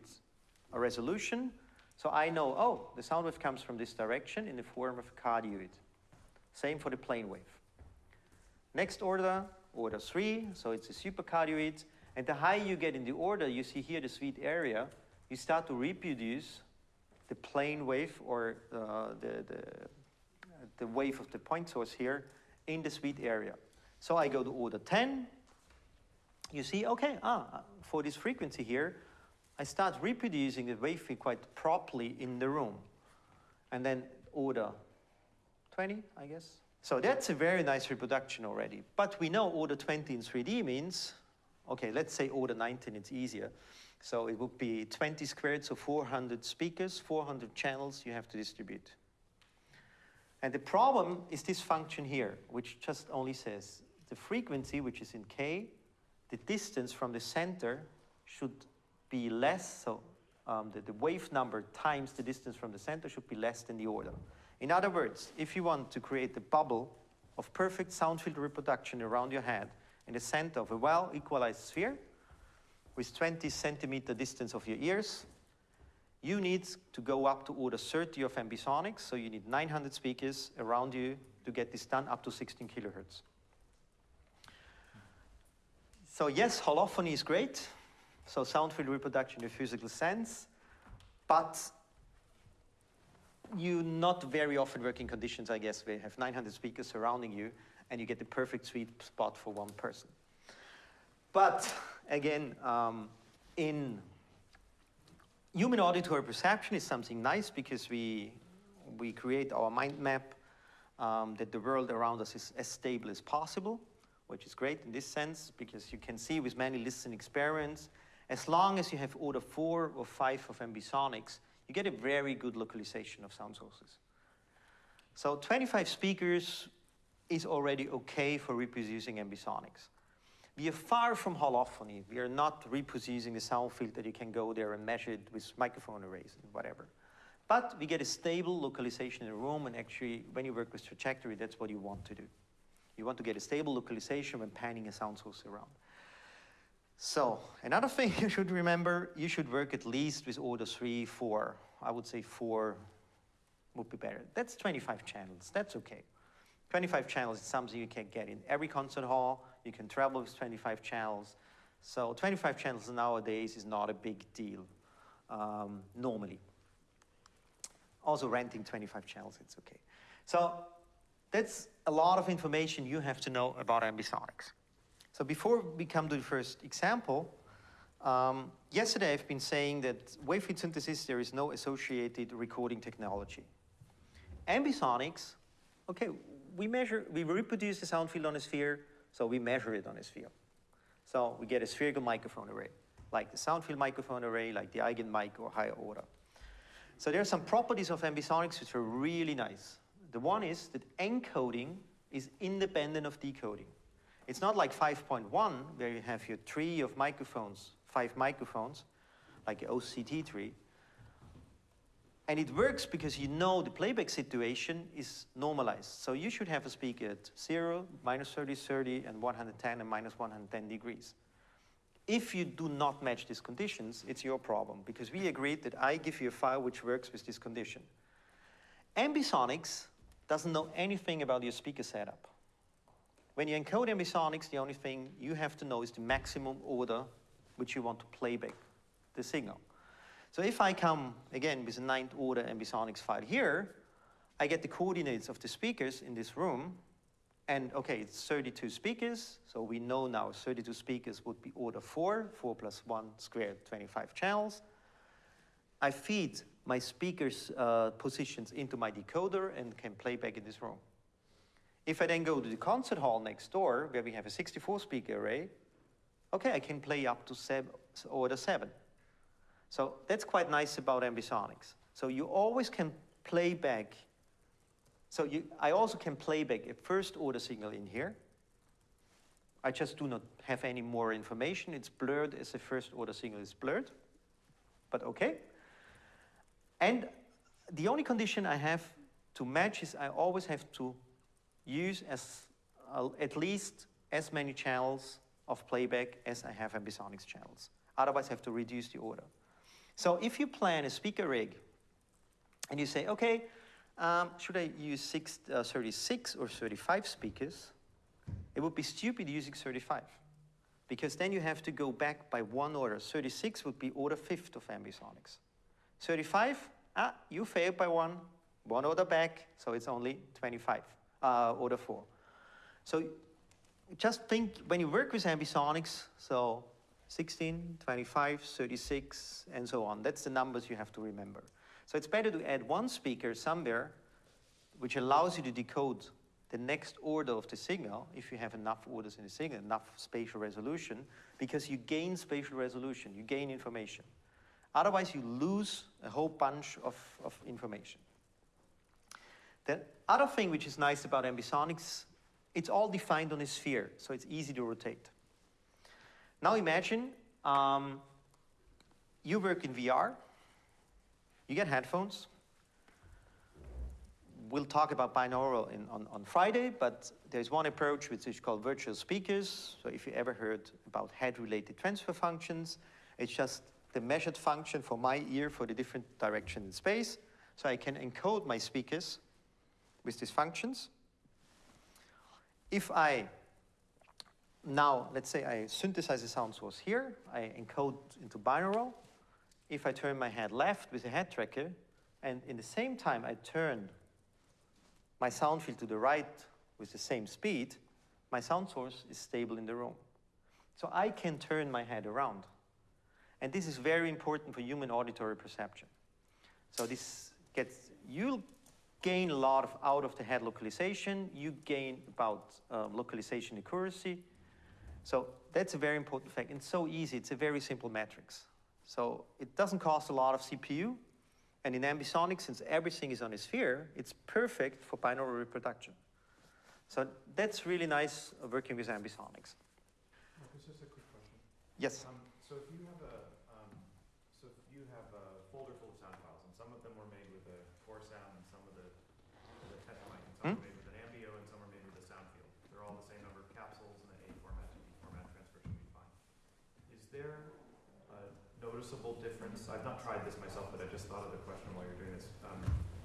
a resolution. So I know, oh, the sound wave comes from this direction in the form of a cardioid. Same for the plane wave. Next order, order three, so it's a supercardioid. And the higher you get in the order, you see here the sweet area, you start to reproduce the plane wave or uh, the, the, the wave of the point source here in the sweet area. So I go to order 10. You see, okay, ah, for this frequency here, I start reproducing the wave quite properly in the room. And then order 20, I guess. So that's a very nice reproduction already. But we know order 20 in 3D means, okay, let's say order 19, it's easier. So it would be 20 squared, so 400 speakers, 400 channels you have to distribute. And the problem is this function here, which just only says the frequency, which is in k, the distance from the center should be less, so um, the, the wave number times the distance from the center should be less than the order. In other words, if you want to create a bubble of perfect sound field reproduction around your head in the center of a well equalized sphere with 20 centimeter distance of your ears, you need to go up to order 30 of ambisonics, so you need 900 speakers around you to get this done up to 16 kilohertz. So yes, holophony is great, so sound field reproduction in a physical sense, but you not very often work in conditions, I guess, where you have 900 speakers surrounding you and you get the perfect sweet spot for one person. But again, um, in human auditory perception is something nice because we, we create our mind map um, that the world around us is as stable as possible, which is great in this sense because you can see with many listening experiments, as long as you have order four or five of ambisonics, you get a very good localization of sound sources. So 25 speakers is already okay for reproducing ambisonics. We are far from holophony. We are not reproducing the sound field that you can go there and measure it with microphone arrays and whatever. But we get a stable localization in the room, and actually, when you work with trajectory, that's what you want to do. You want to get a stable localization when panning a sound source around. So, another thing you should remember, you should work at least with order three, four. I would say four would be better. That's 25 channels, that's okay. 25 channels is something you can get in every concert hall. You can travel with 25 channels. So 25 channels nowadays is not a big deal, um, normally. Also renting 25 channels, it's okay. So that's a lot of information you have to know about ambisonics. So before we come to the first example, um, yesterday I've been saying that wavefield synthesis, there is no associated recording technology. Ambisonics, okay, we measure, we reproduce the sound field on a sphere, so we measure it on a sphere. So we get a spherical microphone array, like the sound field microphone array, like the Eigenmike or higher order. So there are some properties of ambisonics which are really nice. The one is that encoding is independent of decoding. It's not like 5.1 where you have your tree of microphones, five microphones, like the OCT tree. And it works because you know the playback situation is normalized. So you should have a speaker at 0, minus 30, 30, and 110 and minus 110 degrees. If you do not match these conditions, it's your problem because we agreed that I give you a file which works with this condition. Ambisonics doesn't know anything about your speaker setup. When you encode ambisonics, the only thing you have to know is the maximum order which you want to play back the signal. So if I come, again, with a ninth order ambisonics file here, I get the coordinates of the speakers in this room, and okay, it's 32 speakers, so we know now 32 speakers would be order 4, 4 plus 1 squared, 25 channels. I feed my speakers' uh, positions into my decoder and can play back in this room. If I then go to the concert hall next door, where we have a 64 speaker array, okay, I can play up to seven, order 7. So that's quite nice about ambisonics. So you always can play back. So you, I also can play back a first order signal in here. I just do not have any more information. It's blurred as the first order signal is blurred, but okay. And the only condition I have to match is I always have to use as uh, at least as many channels of playback as I have ambisonics channels. Otherwise, I have to reduce the order. So if you plan a speaker rig and you say, okay, um, should I use six, uh, 36 or 35 speakers? It would be stupid using 35 because then you have to go back by one order. 36 would be order fifth of ambisonics. 35, ah, you failed by one, one order back, so it's only 25, uh, order four. So just think when you work with ambisonics, so 16, 25, 36, and so on. That's the numbers you have to remember. So it's better to add one speaker somewhere which allows you to decode the next order of the signal if you have enough orders in the signal, enough spatial resolution, because you gain spatial resolution, you gain information. Otherwise, you lose a whole bunch of, of information. The other thing which is nice about ambisonics, it's all defined on a sphere, so it's easy to rotate. Now imagine um, you work in VR, you get headphones. We'll talk about binaural in, on, on Friday, but there's one approach which is called virtual speakers. So if you ever heard about head-related transfer functions, it's just the measured function for my ear for the different direction in space. So I can encode my speakers with these functions. If I now, let's say I synthesize a sound source here, I encode into binaural. If I turn my head left with a head tracker, and in the same time I turn my sound field to the right with the same speed, my sound source is stable in the room. So I can turn my head around. And this is very important for human auditory perception. So this gets, you'll gain a lot of out of the head localization, you gain about um, localization accuracy, so that's a very important fact. It's so easy. It's a very simple matrix. So it doesn't cost a lot of CPU. And in ambisonics, since everything is on a sphere, it's perfect for binaural reproduction. So that's really nice uh, working with ambisonics. Marcus, just a quick question. Yes. Um, so if you have a, um, so if you have a folder full of sound files, and some of them were made with core sound and some with a, with a catch mic, and some Hmm? are made with an Ambeo and some are made with a sound field. They're all the same number of capsules and the A format to B format transfer should be fine. Is there a noticeable difference, I've not tried this myself, but I just thought of the question while you're doing this, um,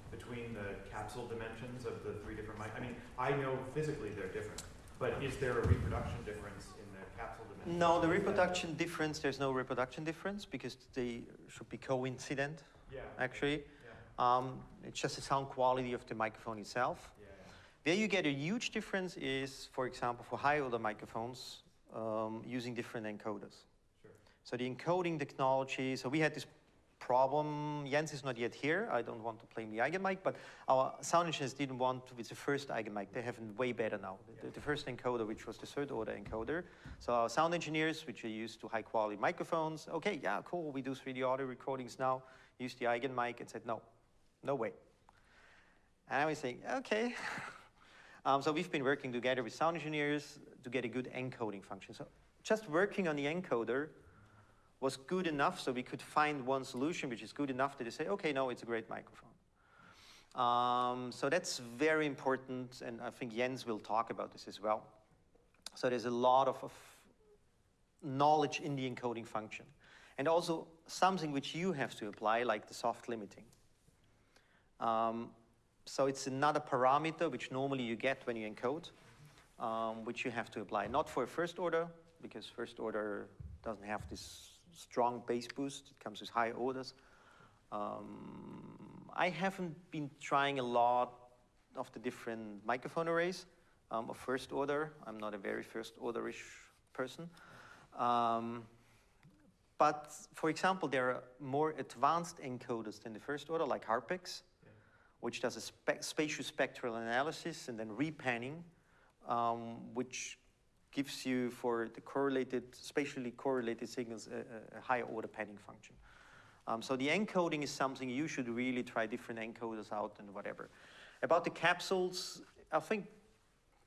between the capsule dimensions of the three different mic, I mean, I know physically they're different, but is there a reproduction difference in the capsule dimensions? No, the reproduction difference, there's no reproduction difference because they should be coincident, Yeah. actually. Yeah, Um, it's just the sound quality of the microphone itself. yeah, yeah. Where you get a huge difference is, for example, for high order microphones, um, using different encoders. Sure. So the encoding technology, so we had this problem, Jens is not yet here, I don't want to blame the Eigenmike, but our sound engineers didn't want to, with the first Eigenmike, they have way better now. The, the first encoder, which was the third order encoder. So our sound engineers, which are used to high quality microphones, okay, yeah, cool, we do 3D audio recordings now, use the Eigenmike and said, no, no way. And I was saying, okay. Um, so we've been working together with sound engineers to get a good encoding function. So just working on the encoder was good enough so we could find one solution which is good enough that they say, okay, no, it's a great microphone. Um, so that's very important, and I think Jens will talk about this as well. So there's a lot of, of knowledge in the encoding function. And also something which you have to apply, like the soft limiting. Um, so it's another parameter which normally you get when you encode, um, which you have to apply. Not for first order, because first order doesn't have this strong bass boost. It comes with high orders. Um, I haven't been trying a lot of the different microphone arrays um, of first order. I'm not a very first orderish person. Um, but for example, there are more advanced encoders than the first order, like Harpex, Yeah. which does a spe- spatial spectral analysis and then repanning, um, which gives you for the correlated, spatially correlated signals a, a- higher order panning function. Um, so the encoding is something you should really try different encoders out and whatever. About the capsules, I think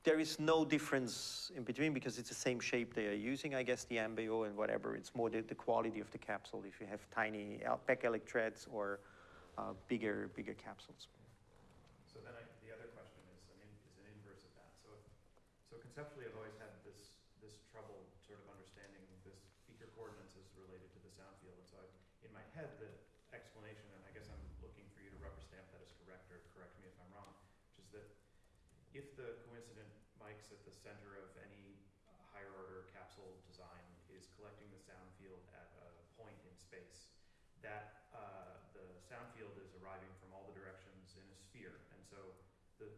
there is no difference in between because it's the same shape they are using, I guess, the Ambeo and whatever. It's more the, the quality of the capsule if you have tiny back electrodes or uh, bigger, bigger capsules. So then I, the other question is, an in, is an inverse of that. So, if, so conceptually, I've always had this, this trouble sort of understanding this speaker coordinates as related to the sound field. And so I, in my head, the explanation, and I guess I'm looking for you to rubber stamp that as correct or correct me if I'm wrong, which is that if the coincident mics at the center of any uh, higher order capsule design is collecting the sound field at a point in space, that uh, the sound field is arriving from all the directions in a sphere. And so, the,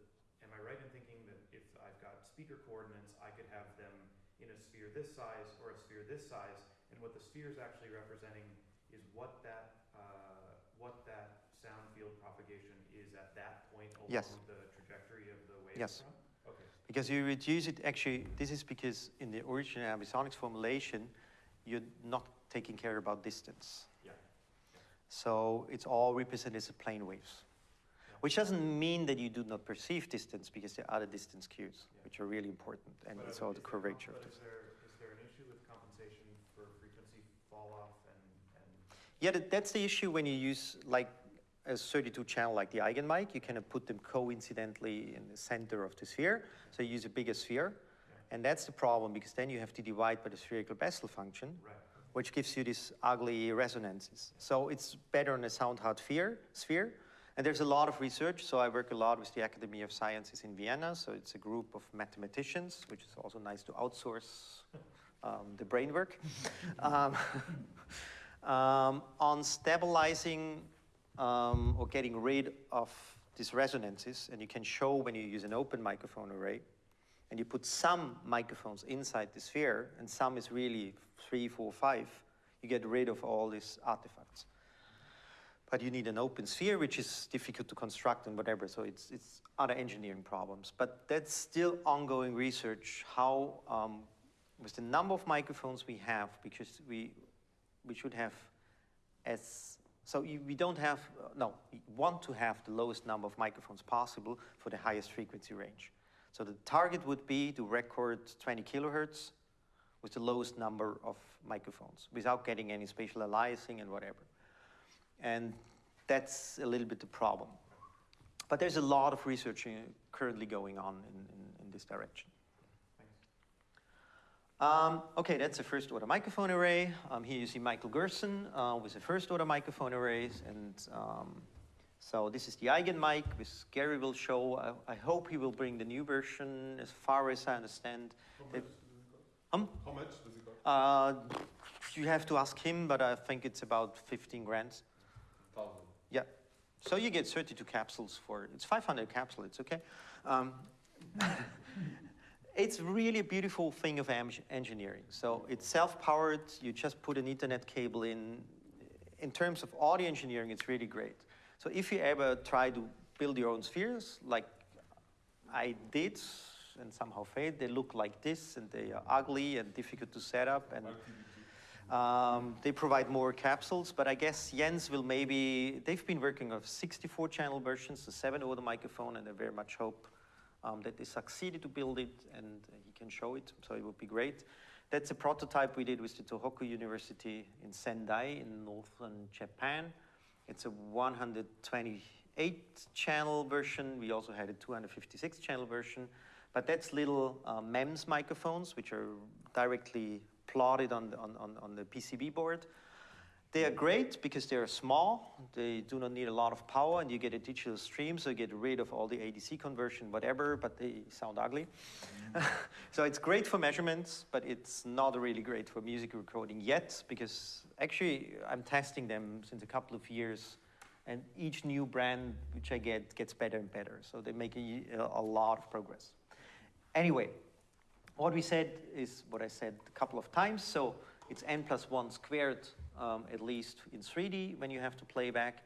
am I right in thinking that if I've got speaker coordinates, I could have them in a sphere this size or a sphere this size, and what the sphere is actually representing is what that uh, what that sound field propagation is at that point along Yes. the trajectory of the wave Yes. front? Okay. Because you reduce it, actually, this is because in the original ambisonics formulation, you're not taking care about distance. So it's all represented as plane waves. Yeah. Which doesn't mean that you do not perceive distance because there are other distance cues, Yeah. which are really important, and But it's all the curvature is there, is there an issue with compensation for frequency fall off and, and Yeah, that, that's the issue when you use like a 32 channel like the Eigenmike, you kind of put them coincidentally in the center of the sphere, so you use a bigger sphere. Yeah. And that's the problem because then you have to divide by the spherical Bessel function, Right. Which gives you these ugly resonances. So it's better in a sound hard sphere, sphere. And there's a lot of research. So I work a lot with the Academy of Sciences in Vienna. So it's a group of mathematicians, which is also nice to outsource um, the brain work. um, um, on stabilizing um, or getting rid of these resonances. And you can show when you use an open microphone array and you put some microphones inside the sphere and some is really three, four, five, you get rid of all these artifacts. But you need an open sphere, which is difficult to construct and whatever, so it's, it's other engineering problems. But that's still ongoing research, how, um, with the number of microphones we have, because we, we should have as, so we don't have, no, we want to have the lowest number of microphones possible for the highest frequency range. So the target would be to record 20 kilohertz with the lowest number of microphones without getting any spatial aliasing and whatever. And that's a little bit the problem. But there's a lot of research uh, currently going on in, in, in this direction. Um, okay, that's a first order microphone array. Um, here you see Michael Gerzon uh, with the first order microphone arrays. And um, so this is the Eigenmike, which Gary will show. I, I, hope he will bring the new version as far as I understand. How much does it cost? Um? How much does it cost? Uh, you have to ask him, but I think it's about 15 grand. Thousand. Yeah. So you get 32 capsules for, it's 500 capsules, it's okay. Um, it's really a beautiful thing of engineering. So it's self-powered, you just put an ethernet cable in. In terms of audio engineering, it's really great. So if you ever try to build your own spheres, like I did, and somehow failed, they look like this, and they are ugly and difficult to set up, and um, they provide more capsules, but I guess Jens will maybe, they've been working on 64 channel versions, the seven order microphone, and I very much hope um, that they succeeded to build it and he can show it, so it would be great. That's a prototype we did with the Tohoku University in Sendai in northern Japan. It's a 128 channel version. We also had a 256 channel version. But that's little uh, MEMS microphones, which are directly plotted on on, on the PCB board. They are great because they are small, they do not need a lot of power, and you get a digital stream, so you get rid of all the ADC conversion, whatever, but they sound ugly. Mm-hmm. so it's great for measurements, but it's not really great for music recording yet, because actually I'm testing them since a couple of years, and each new brand which I get gets better and better. So they make a, a lot of progress. Anyway, what we said is what I said a couple of times. So it's n plus 1 squared, um, at least in 3D when you have to play back.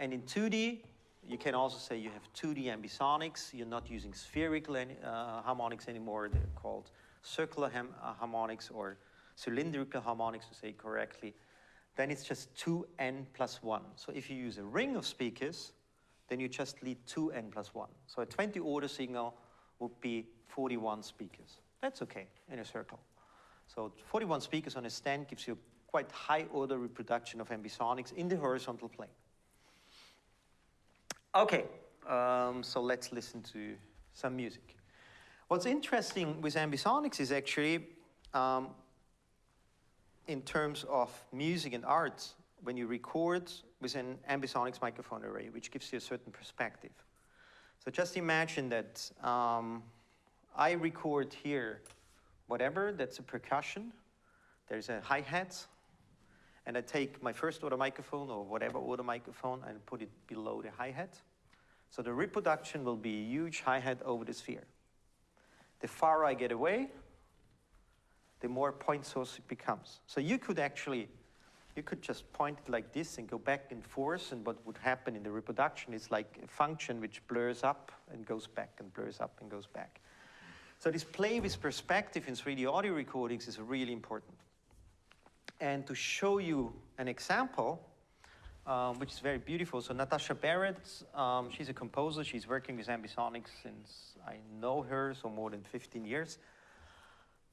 And in 2D, you can also say you have 2D ambisonics. You're not using spherical uh, harmonics anymore. They're called circular uh, harmonics or cylindrical harmonics, to say correctly. Then it's just 2n plus 1. So if you use a ring of speakers, then you just lead 2n plus 1. So a 20 order signal would be 41 speakers. That's okay in a circle. So 41 speakers on a stand gives you quite high order reproduction of ambisonics in the horizontal plane. Okay, um, so let's listen to some music. What's interesting with ambisonics is actually, um, in terms of music and art, when you record with an ambisonics microphone array, which gives you a certain perspective. So just imagine that um, I record here whatever, that's a percussion, there's a hi-hat, and I take my first order microphone or whatever order microphone and put it below the hi-hat. So the reproduction will be a huge hi-hat over the sphere. The farther I get away, the more point source it becomes. So you could actually, you could just point it like this and go back and forth, and what would happen in the reproduction is like a function which blurs up and goes back and blurs up and goes back. So this play with perspective in 3D audio recordings is really important. And to show you an example, um, which is very beautiful. So Natasha Barrett, um, she's a composer. She's working with ambisonics since I know her, so more than 15 years.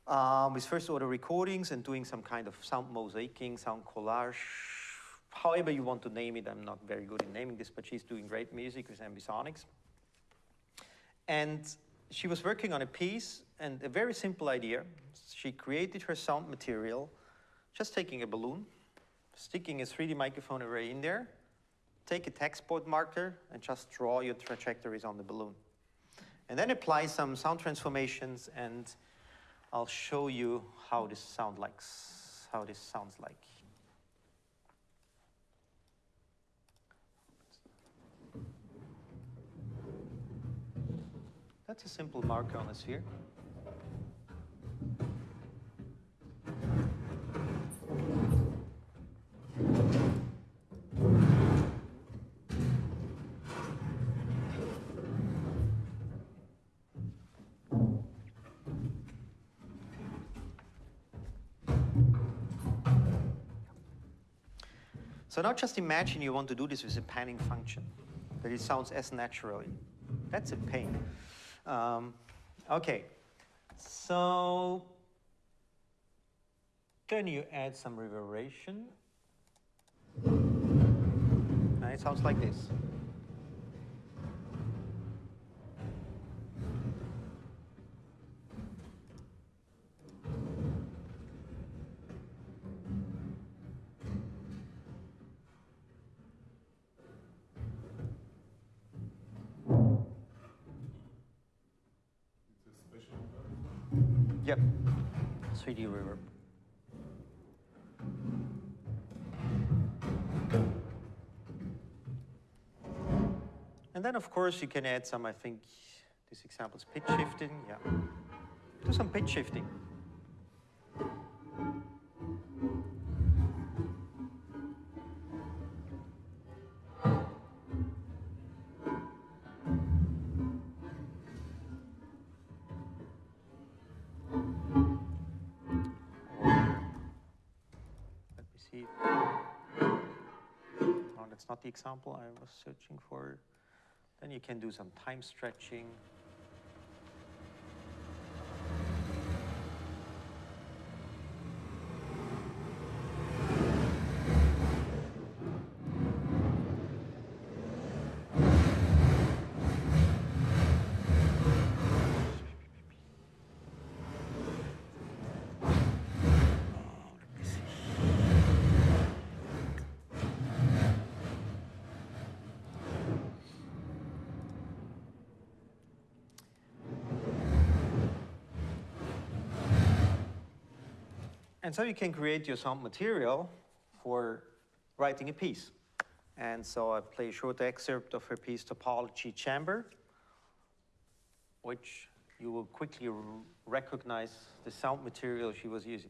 Um, with first order recordings and doing some kind of sound mosaicing, sound collage, however you want to name it. I'm not very good in naming this, but she's doing great music with ambisonics. And she was working on a piece and a very simple idea. She created her sound material just taking a balloon, sticking a 3D microphone array in there, take a text board marker and just draw your trajectories on the balloon. And then apply some sound transformations and I'll show you how this sound likes, how this sounds like. That's a simple marker on a sphere. So now just imagine you want to do this with a panning function, that it sounds as naturally. That's a pain. Um, okay, so then you add some reverberation. And it sounds like this. 3D reverb. And then, of course, you can add some, I think, this example is pitch shifting. Yeah. Do some pitch shifting. Not the example I was searching for. Then you can do some time stretching. And so you can create your sound material for writing a piece. And so I play a short excerpt of her piece, Topology Chamber, which you will quickly recognize the sound material she was using.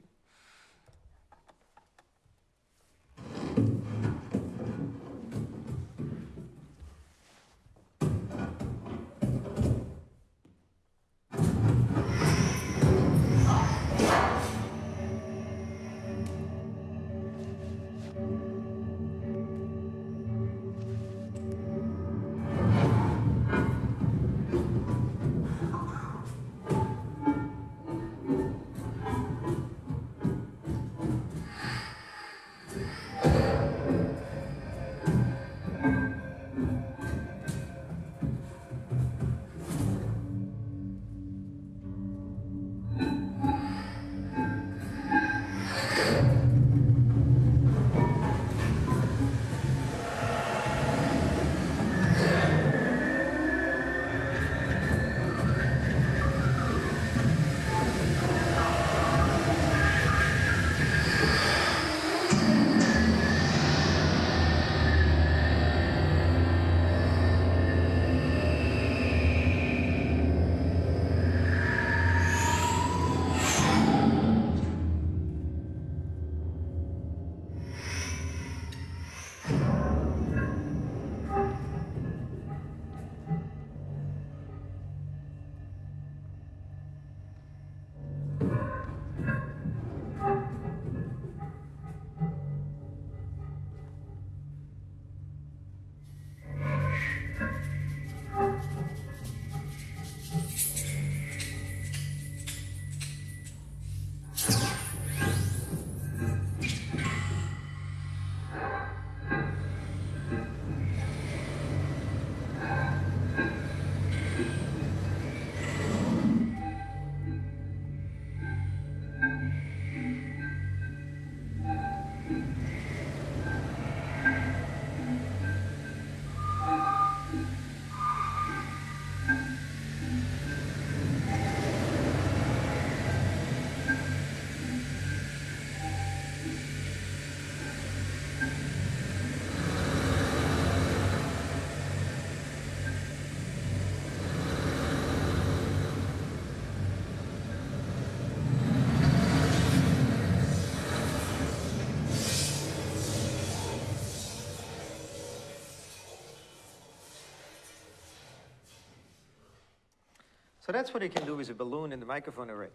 So that's what you can do with a balloon and the microphone array.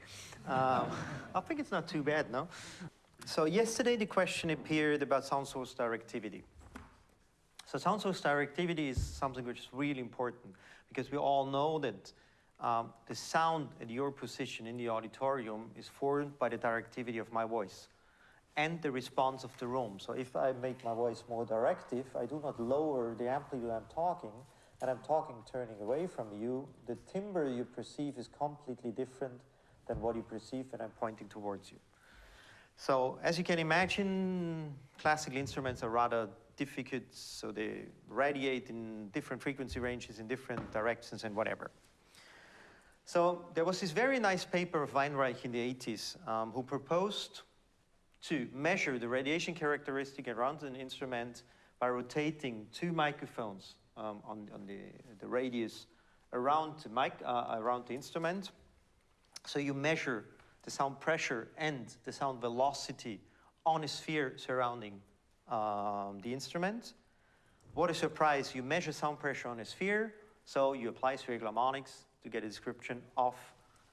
Um, I think it's not too bad, no? So yesterday the question appeared about sound source directivity. So sound source directivity is something which is really important because we all know that um, the sound at your position in the auditorium is formed by the directivity of my voice and the response of the room. So if I make my voice more directive, I do not lower the amplitude I'm talking, and I'm talking turning away from you, the timbre you perceive is completely different than what you perceive when I'm pointing towards you. So as you can imagine, classical instruments are rather difficult, so they radiate in different frequency ranges in different directions and whatever. So there was this very nice paper of Weinreich in the 80s um, who proposed to measure the radiation characteristic around an instrument by rotating two microphones um, on, on the, the radius around the, mic, uh, around the instrument. So you measure the sound pressure and the sound velocity on a sphere surrounding um, the instrument. What a surprise, you measure sound pressure on a sphere, so you apply spherical harmonics to get a description of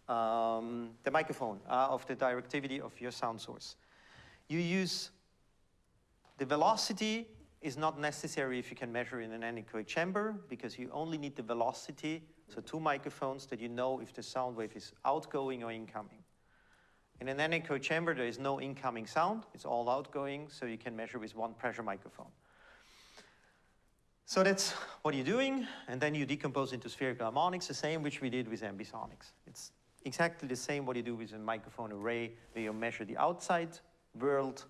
um, the microphone, uh, of the directivity of your sound source. You use the velocity is not necessary if you can measure in an anechoic chamber because you only need the velocity, so two microphones that you know if the sound wave is outgoing or incoming. In an anechoic chamber, there is no incoming sound, it's all outgoing, so you can measure with one pressure microphone. So that's what you're doing, and then you decompose into spherical harmonics, the same which we did with ambisonics. It's exactly the same what you do with a microphone array, where you measure the outside world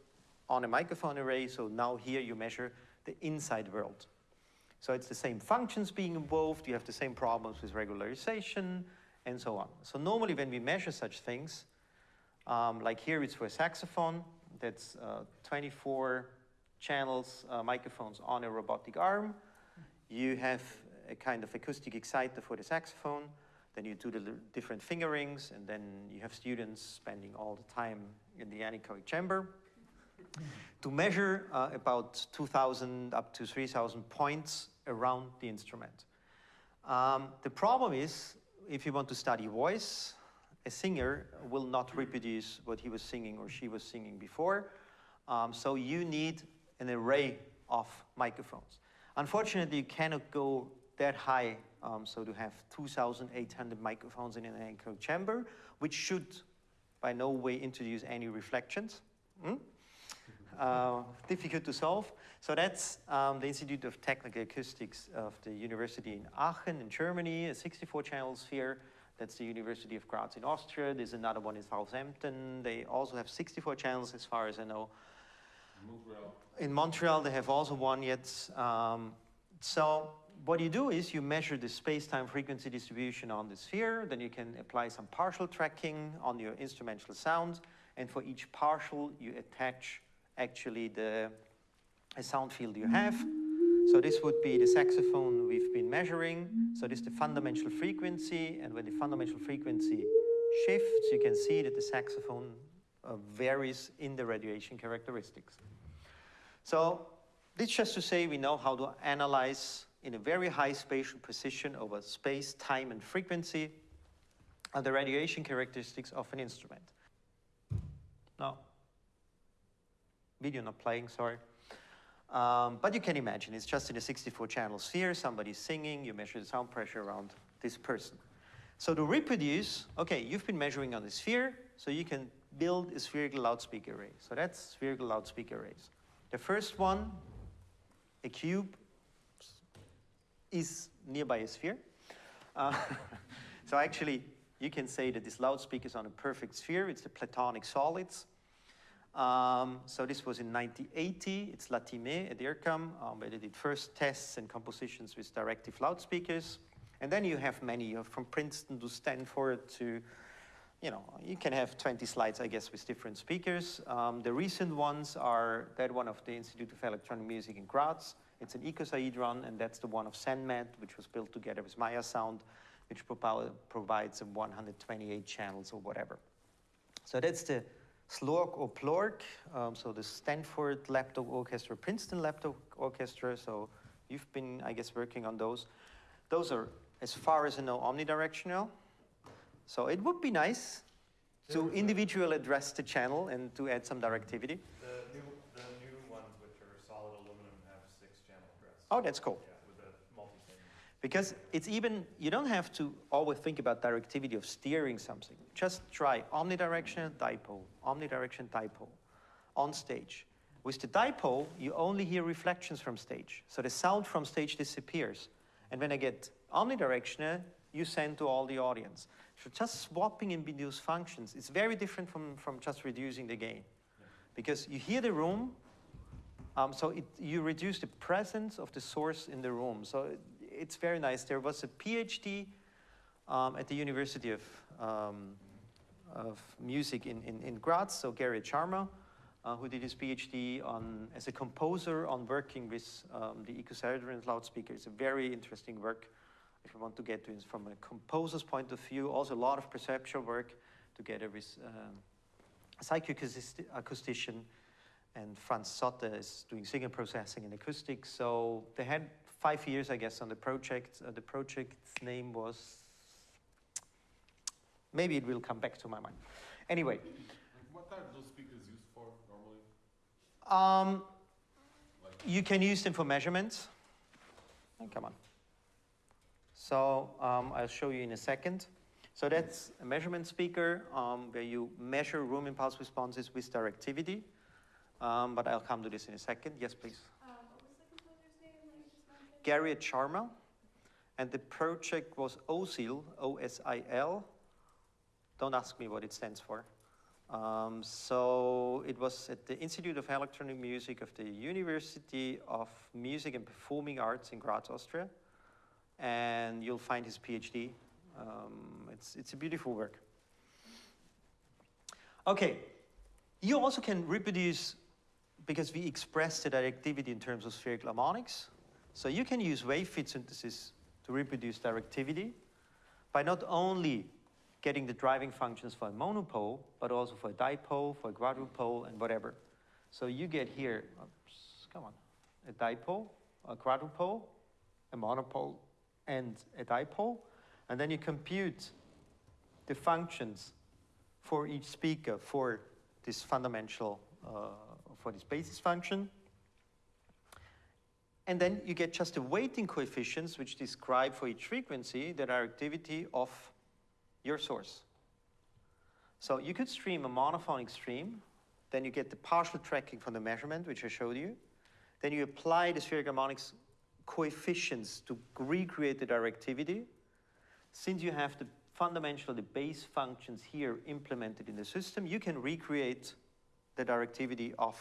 on a microphone array, so now here you measure the inside world. So it's the same functions being involved, you have the same problems with regularization, and so on. So normally when we measure such things, um, like here it's for a saxophone, that's uh, 24 channels, uh, microphones on a robotic arm. You have a kind of acoustic exciter for the saxophone, then you do the different fingerings, and then you have students spending all the time in the anechoic chamber to measure uh, about 2,000 up to 3,000 points around the instrument. Um, the problem is, if you want to study voice, a singer will not reproduce what he was singing or she was singing before. Um, so you need an array of microphones. Unfortunately, you cannot go that high, um, so to have 2,800 microphones in an echo chamber, which should by no way introduce any reflections. Hmm? Uh, difficult to solve. So that's um, the Institute of Technical Acoustics of the University in Aachen in Germany, a 64 channel sphere. That's the University of Graz in Austria. There's another one in Southampton. They also have 64 channels as far as I know. Montreal. In Montreal, they have also one yet. Um, so what you do is you measure the space-time frequency distribution on the sphere, then you can apply some partial tracking on your instrumental sound, and for each partial, you attach actually the sound field you have. So this would be the saxophone we've been measuring. So this is the fundamental frequency, and when the fundamental frequency shifts, you can see that the saxophone uh, varies in the radiation characteristics. So this just to say we know how to analyze in a very high spatial precision over space, time, and frequency the radiation characteristics of an instrument. Video not playing, sorry. Um, but you can imagine, it's just in a 64 channel sphere, somebody's singing, you measure the sound pressure around this person. So to reproduce, okay, you've been measuring on the sphere, so you can build a spherical loudspeaker array. So that's spherical loudspeaker arrays. The first one, a cube, is nearby a sphere. Uh, so actually, you can say that this loudspeaker is on a perfect sphere. It's the platonic solids. Um, so this was in 1980. It's Latime at IRCAM, um, where they did first tests and compositions with directive loudspeakers. And then you have many, you have from Princeton to Stanford to, you know, you can have 20 slides, I guess, with different speakers. Um, the recent ones are that one of the Institute of Electronic Music in Graz. It's an icosahedron, and that's the one of CNMAT, which was built together with Meyer Sound, which provides a 128 channels or whatever. So that's the SLOrk or PLOrk, um, so the Stanford Laptop Orchestra, Princeton Laptop Orchestra. So you've been, I guess, working on those. Those are, as far as I know, omnidirectional. So it would be nice There to individually address the channel and to add some directivity. The new, the new ones, which are solid aluminum, have six channel address. Oh, that's cool. Yeah, with a multi-thing. Because it's even, you don't have to always think about directivity of steering something. Just try omnidirectional dipole, omnidirectional dipole on stage. With the dipole, you only hear reflections from stage. So the sound from stage disappears. And when I get omnidirectional, you send to all the audience. So just swapping in those functions, it's very different from, from just reducing the gain. Because you hear the room, um, so it, you reduce the presence of the source in the room. So it's very nice. There was a PhD um, at the University of, um, of Music in, in, in Graz, so Gerriet Sharma, uh, who did his PhD on, as a composer on working with um, the Ecoserian loudspeaker. It's a very interesting work if you want to get to it from a composer's point of view. Also a lot of perceptual work together with um, a psychoacoustician and Franz Zotter is doing signal processing and acoustics. So they had five years, I guess, on the project. Uh, the project's name was, maybe it will come back to my mind. Anyway, what are those speakers used for normally? um, Like, you can use them for measurements. Oh, come on. So um, I'll show you in a second. So that's a measurement speaker um, where you measure room impulse responses with directivity. Um, but I'll come to this in a second. Yes, please. Um, what was the composer's name that you just mentioned? Gerriet Sharma, and the project was OSIL, O-S-I-L. Don't ask me what it stands for. Um, so it was at the Institute of Electronic Music of the University of Music and Performing Arts in Graz, Austria, and you'll find his PhD. Um, it's, it's a beautiful work. Okay, you also can reproduce, because we express the directivity in terms of spherical harmonics, so you can use wave field synthesis to reproduce directivity by not only getting the driving functions for a monopole, but also for a dipole, for a quadrupole, and whatever. So you get here, oops, come on, a dipole, a quadrupole, a monopole, and a dipole, and then you compute the functions for each speaker for this fundamental, uh, for this basis function. And then you get just the weighting coefficients which describe for each frequency the directivity of your source. So you could stream a monophonic stream, then you get the partial tracking from the measurement, which I showed you. Then you apply the spherical harmonics coefficients to recreate the directivity. Since you have the fundamental, the base functions here implemented in the system, you can recreate the directivity of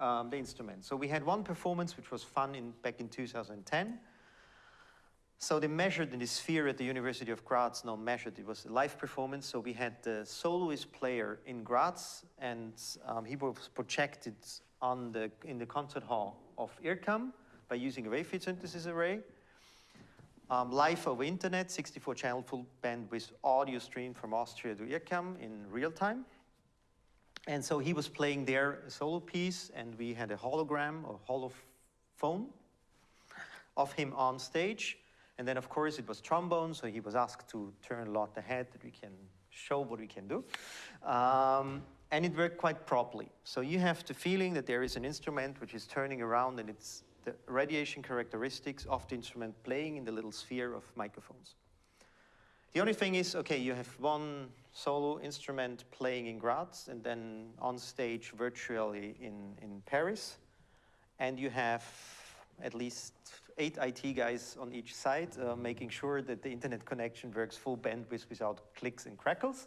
um, the instrument. So we had one performance which was fun in, back in 2010. So they measured in the sphere at the University of Graz, no measured, it was a live performance. So we had the soloist player in Graz and um, he was projected on the, in the concert hall of IRCAM by using a wave synthesis array. Um, live over internet, 64 channel full bandwidth audio stream from Austria to IRCAM in real time. And so he was playing there a solo piece, and we had a hologram or holophone of him on stage. And then, of course, it was trombone, so he was asked to turn a lot ahead that we can show what we can do. Um, and it worked quite properly. So you have the feeling that there is an instrument which is turning around, and it's the radiation characteristics of the instrument playing in the little sphere of microphones. The only thing is, okay, you have one solo instrument playing in Graz and then on stage virtually in, in Paris. And you have at least eight IT guys on each side uh, making sure that the internet connection works full bandwidth without clicks and crackles.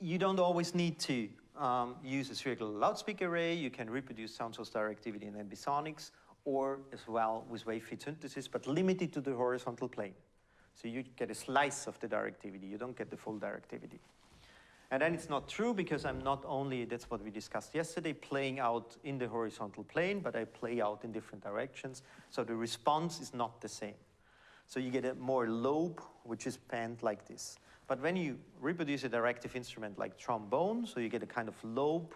You don't always need to um, use a spherical loudspeaker array. You can reproduce sound source directivity in ambisonics or as well with wave field synthesis, but limited to the horizontal plane. So you get a slice of the directivity, you don't get the full directivity. And then it's not true because I'm not only, that's what we discussed yesterday, playing out in the horizontal plane, but I play out in different directions. So the response is not the same. So you get a more lobe, which is panned like this. But when you reproduce a directive instrument like trombone, so you get a kind of lobe,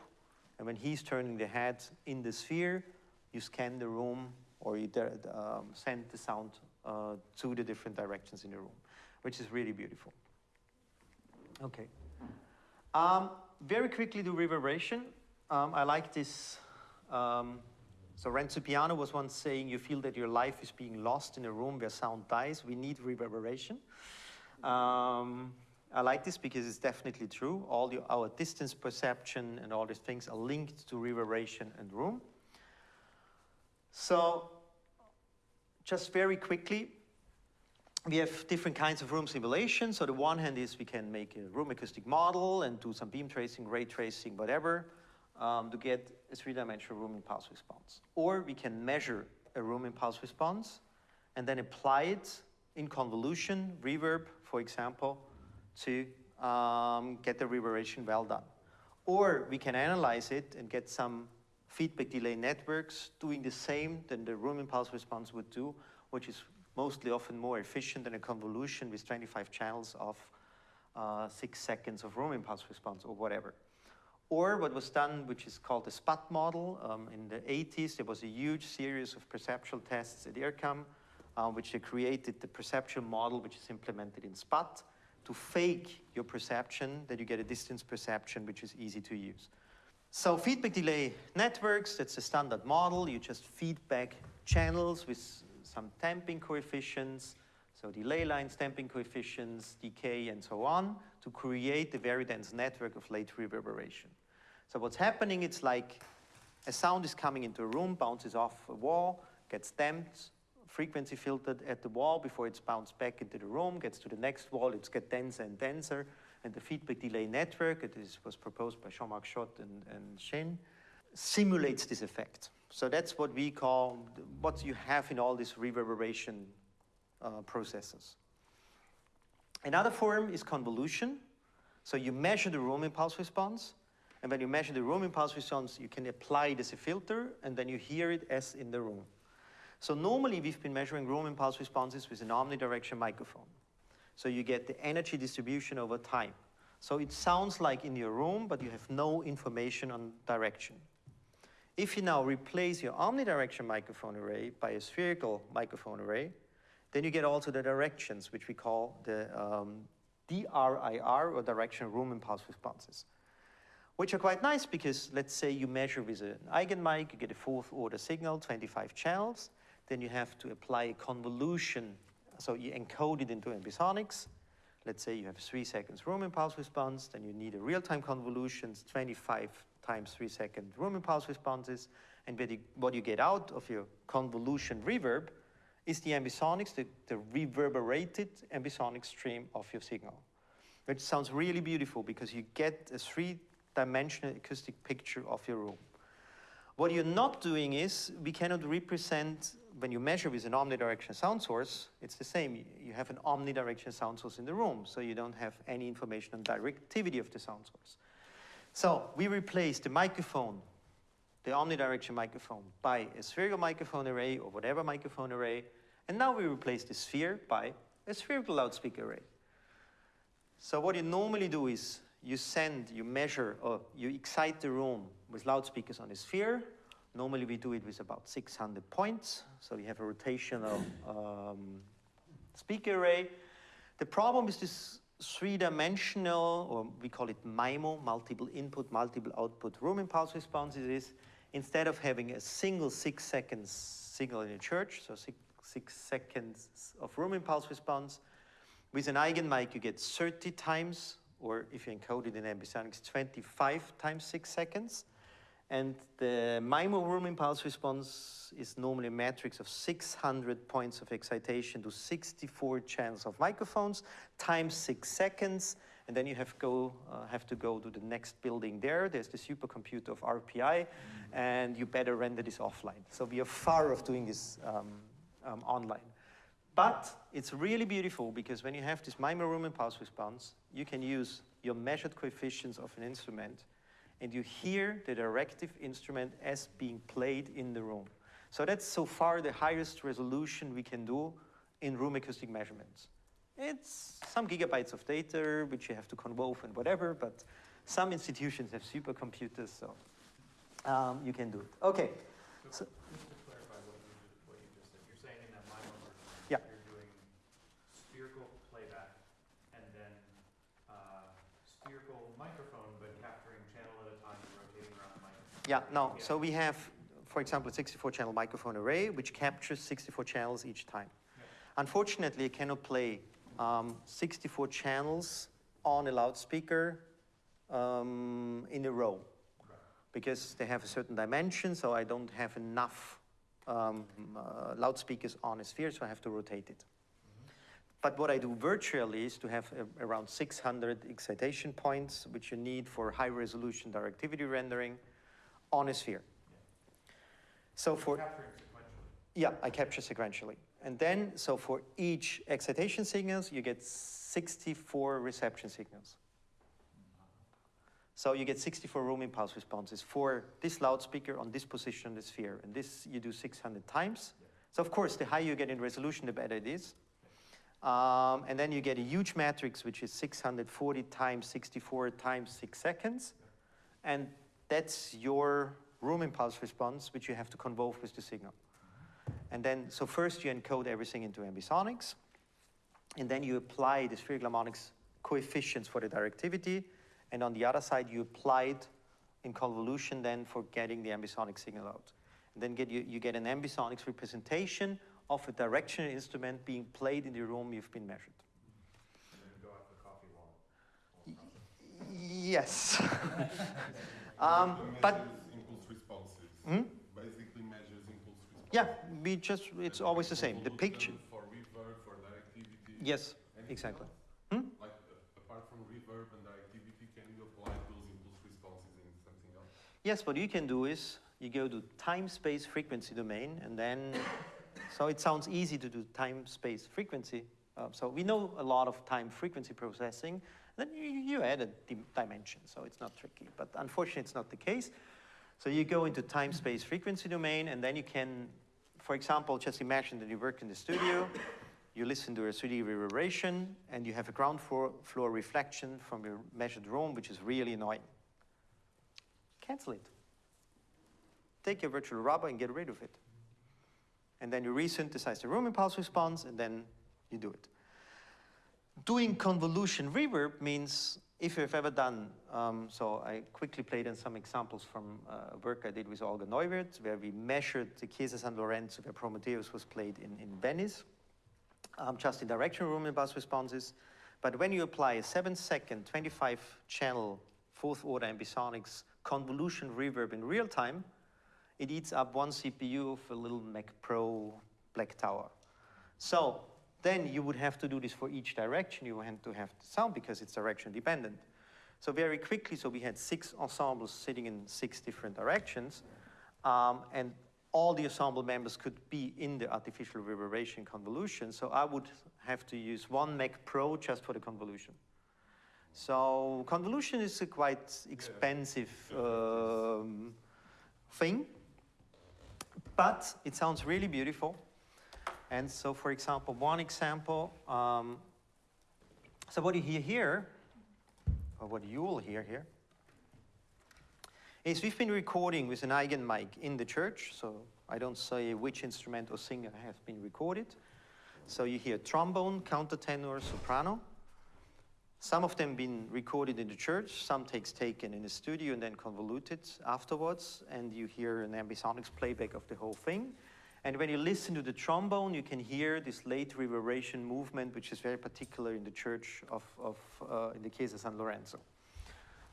and when he's turning the head in the sphere, you scan the room or you um, send the sound uh, to the different directions in the room, which is really beautiful. Okay. Um, very quickly do reverberation. Um, I like this. Um, so Renzo Piano was once saying, you feel that your life is being lost in a room where sound dies. We need reverberation. Um, I like this because it's definitely true. All the, our distance perception and all these things are linked to reverberation and room. So just very quickly, we have different kinds of room simulation. So the one hand is we can make a room acoustic model and do some beam tracing, ray tracing, whatever, um, to get a three-dimensional room impulse response. Or we can measure a room impulse response and then apply it in convolution, reverb, for example, to um, get the reverberation well done. Or we can analyze it and get some feedback delay networks doing the same than the room impulse response would do, which is mostly often more efficient than a convolution with 25 channels of uh, six seconds of room impulse response or whatever. Or what was done, which is called the SPAT model. Um, in the 80s, there was a huge series of perceptual tests at IRCAM, uh, which they created the perceptual model, which is implemented in SPAT, to fake your perception, that you get a distance perception, which is easy to use. So feedback delay networks, that's a standard model. You just feedback channels with some damping coefficients, so delay lines, damping coefficients, decay, and so on, to create a very dense network of late reverberation. So what's happening, it's like a sound is coming into a room, bounces off a wall, gets damped, frequency filtered at the wall before it's bounced back into the room, gets to the next wall, it's get denser and denser, and the feedback delay network, it is, was proposed by Jean-Marc Jot and, and simulates this effect. So that's what we call, what you have in all these reverberation uh, processes. Another form is convolution. So you measure the room impulse response, and when you measure the room impulse response, you can apply it as a filter, and then you hear it as in the room. So normally we've been measuring room impulse responses with an omnidirectional microphone. So you get the energy distribution over time. So it sounds like in your room, but you have no information on direction. If you now replace your omnidirectional microphone array by a spherical microphone array, then you get also the directions, which we call the um, DRIR, or directional room impulse responses, which are quite nice because let's say you measure with an Eigenmike, you get a fourth order signal, 25 channels, then you have to apply a convolution. So you encode it into ambisonics. Let's say you have three seconds room impulse response, then you need a real-time convolution, 25 times three second room impulse responses, and what you, what you get out of your convolution reverb is the ambisonics, the, the reverberated ambisonic stream of your signal. Which sounds really beautiful because you get a three-dimensional acoustic picture of your room. What you're not doing is, we cannot represent, when you measure with an omnidirectional sound source, it's the same. You have an omnidirectional sound source in the room, so you don't have any information on directivity of the sound source. So we replace the microphone, the omnidirectional microphone, by a spherical microphone array or whatever microphone array, and now we replace the sphere by a spherical loudspeaker array. So what you normally do is you send, you measure, or you excite the room with loudspeakers on a sphere. Normally we do it with about 600 points. So you have a rotational um, speaker array. The problem is this three-dimensional, or we call it MIMO, multiple input, multiple output room impulse responses is instead of having a single six seconds signal in a church, so six, six seconds of room impulse response, with an Eigenmike you get 30 times, or if you encode it in ambisonics, 25 times six seconds. And the MIMO room impulse response is normally a matrix of 600 points of excitation to 64 channels of microphones times six seconds. And then you have, go, uh, have to go to the next building there. There's the supercomputer of RPI, and you better render this offline. So we are far off doing this um, um, online. But it's really beautiful because when you have this MIMO room impulse response, you can use your measured coefficients of an instrument and you hear the directive instrument as being played in the room. So that's so far the highest resolution we can do in room acoustic measurements. It's some gigabytes of data which you have to convolve and whatever, but some institutions have supercomputers, so um, you can do it. Okay. So, just to clarify what you, ju- what you just said, you're saying in that MIMO version, Yeah. you're doing spherical playback and then, uh, spherical microphone, but capturing channel at a time and rotating around the microphone. Yeah, no, Yeah. so we have, for example, a 64 channel microphone array which captures 64 channels each time. Yeah. Unfortunately, I cannot play um, 64 channels on a loudspeaker um, in a row Right. because they have a certain dimension, so I don't have enough um, uh, loudspeakers on a sphere, so I have to rotate it. But what I do virtually is to have a, around 600 excitation points, which you need for high resolution directivity rendering on a sphere. So for, yeah, I capture sequentially. And then, so for each excitation signals, you get 64 reception signals. So you get 64 room impulse responses for this loudspeaker on this position on the sphere. And this you do 600 times. So of course, the higher you get in resolution, the better it is. Um, and then you get a huge matrix, which is 640 times 64 times 6 seconds. And that's your room impulse response, which you have to convolve with the signal. And then, so first you encode everything into ambisonics, and then you apply the spherical harmonics coefficients for the directivity, and on the other side you apply it in convolution then for getting the ambisonic signal out. And then get you, you get an ambisonics representation of a directional instrument being played in the room you've been measured. And then go out the coffee wall. Yes. um, but Measures impulse responses. Hmm? Basically measures impulse responses. yeah, we just, it's always the same. The picture, For reverb, for directivity. yes, Anything exactly. Hmm? Like, uh, apart from reverb and directivity, can you apply those impulse responses in something else? Yes, what you can do is you go to time space frequency domain and then, so it sounds easy to do time space frequency. Uh, so we know a lot of time frequency processing. Then you, you add a dimension, so it's not tricky. But unfortunately, it's not the case. So you go into time space frequency domain and then you can, for example, just imagine that you work in the studio, you listen to a 3D reverberation, and you have a ground floor, floor reflection from your measured room, which is really annoying. Cancel it. Take your virtual rubber and get rid of it. And then you resynthesize the room impulse response, and then you do it. Doing convolution reverb means, if you've ever done, um, so I quickly played in some examples from uh, work I did with Olga Neuwirth, where we measured the Chiesa San Lorenzo, where Prometheus was played in, in Venice, um, just in directional room impulse responses. But when you apply a seven second, 25 channel, fourth order ambisonics convolution reverb in real time, it eats up one CPU of a little Mac Pro Black Tower. So then you would have to do this for each direction. You have to have the sound because it's direction dependent. So very quickly, so we had six ensembles sitting in six different directions, um, and all the ensemble members could be in the artificial reverberation convolution. So I would have to use one Mac Pro just for the convolution. So convolution is a quite expensive um, thing, but it sounds really beautiful. And so, for example, one example, um, so what you hear here, or what you will hear here, is we've been recording with an Eigenmike in the church, so I don't say which instrument or singer has been recorded. So you hear trombone, countertenor, soprano. Some of them been recorded in the church, some takes taken in the studio and then convoluted afterwards, and you hear an ambisonics playback of the whole thing. And when you listen to the trombone, you can hear this late reverberation movement, which is very particular in the church of, of uh, in the Chiesa San Lorenzo.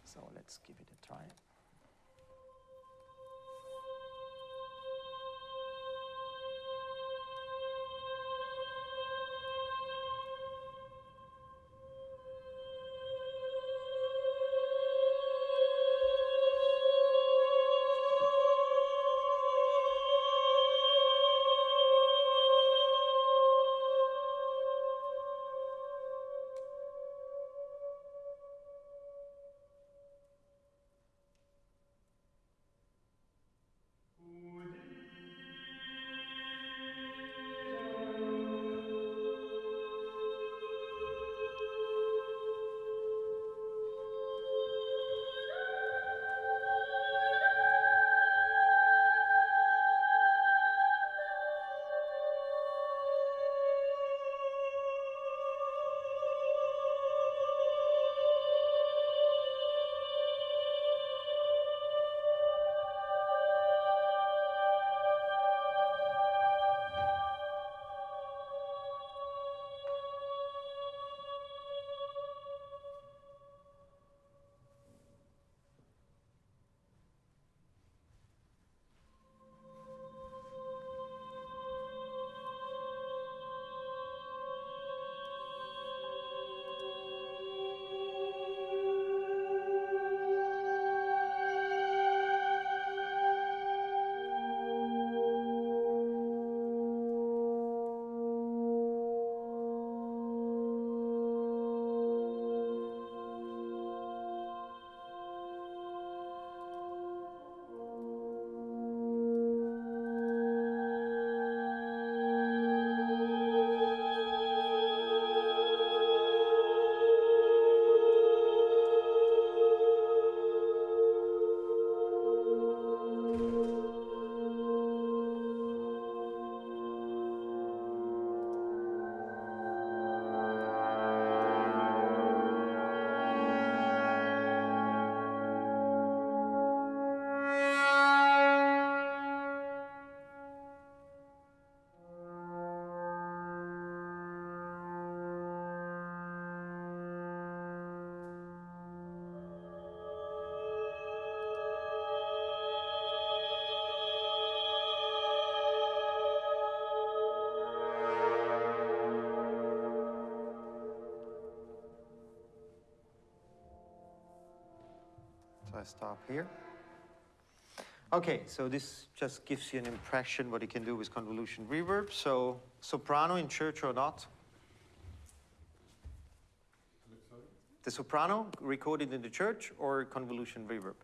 So let's give it a try. I stop here. Okay, so this just gives you an impression what you can do with convolution reverb. So soprano in church or not? The soprano recorded in the church or convolution reverb?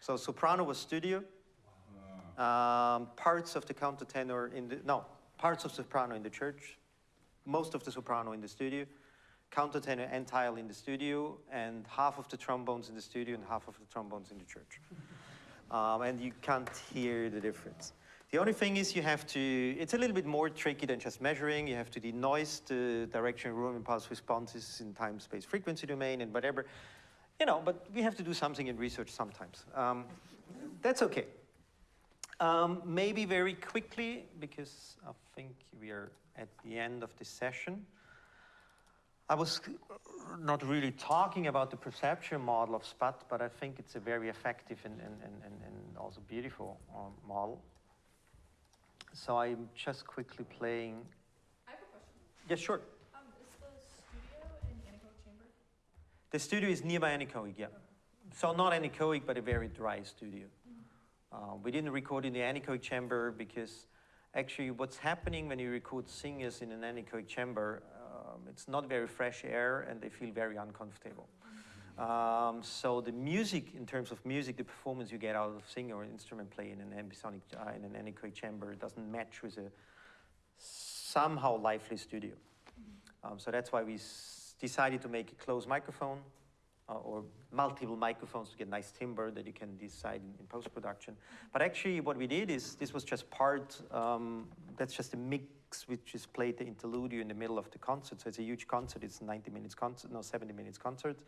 So soprano was studio. Um, parts of the countertenor in the no parts of soprano in the church, most of the soprano in the studio, countertenor entirely in the studio, and half of the trombones in the studio and half of the trombones in the church. Um, and you can't hear the difference. The only thing is you have to, it's a little bit more tricky than just measuring. You have to denoise the direction, room, impulse responses in time, space, frequency domain, and whatever. You know, but we have to do something in research sometimes. Um, that's okay. Um, maybe very quickly, because I think we are at the end of this session. I was not really talking about the perception model of SPAT, but I think it's a very effective and, and, and, and, and also beautiful um, model. So I'm just quickly playing. I have a question. Yeah, sure. Um, is the studio in anechoic chamber? The studio is nearby anechoic, yeah. So not anechoic, but a very dry studio. Uh, we didn't record in the anechoic chamber because actually what's happening when you record singers in an anechoic chamber, um, it's not very fresh air and they feel very uncomfortable. Um, so the music, in terms of music, the performance you get out of singer or instrument play in an ambisonic, uh, in an anechoic chamber doesn't match with a somehow lively studio. Um, so that's why we decided to make a closed microphone uh, or multiple microphones to get nice timbre that you can decide in, in post-production. But actually what we did is, this was just part, um, that's just a mix which is played the interlude in the middle of the concert. So it's a huge concert, it's 90 minutes concert, no 70 minutes concert.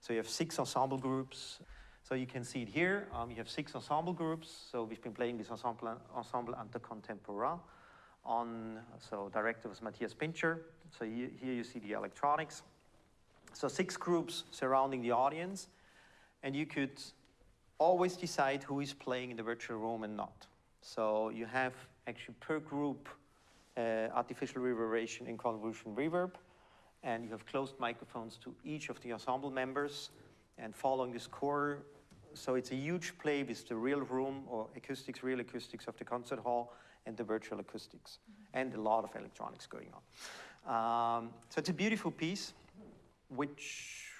So you have six ensemble groups. So you can see it here, um, you have six ensemble groups. So we've been playing this ensemble, ensemble intercontemporain on, so director was Matthias Pintscher. So here, here you see the electronics. So six groups surrounding the audience, and you could always decide who is playing in the virtual room and not. So you have actually per group artificial reverberation and convolution reverb, and you have closed microphones to each of the ensemble members, and following this core. So it's a huge play with the real room or acoustics, real acoustics of the concert hall, and the virtual acoustics, and a lot of electronics going on. Um, so it's a beautiful piece which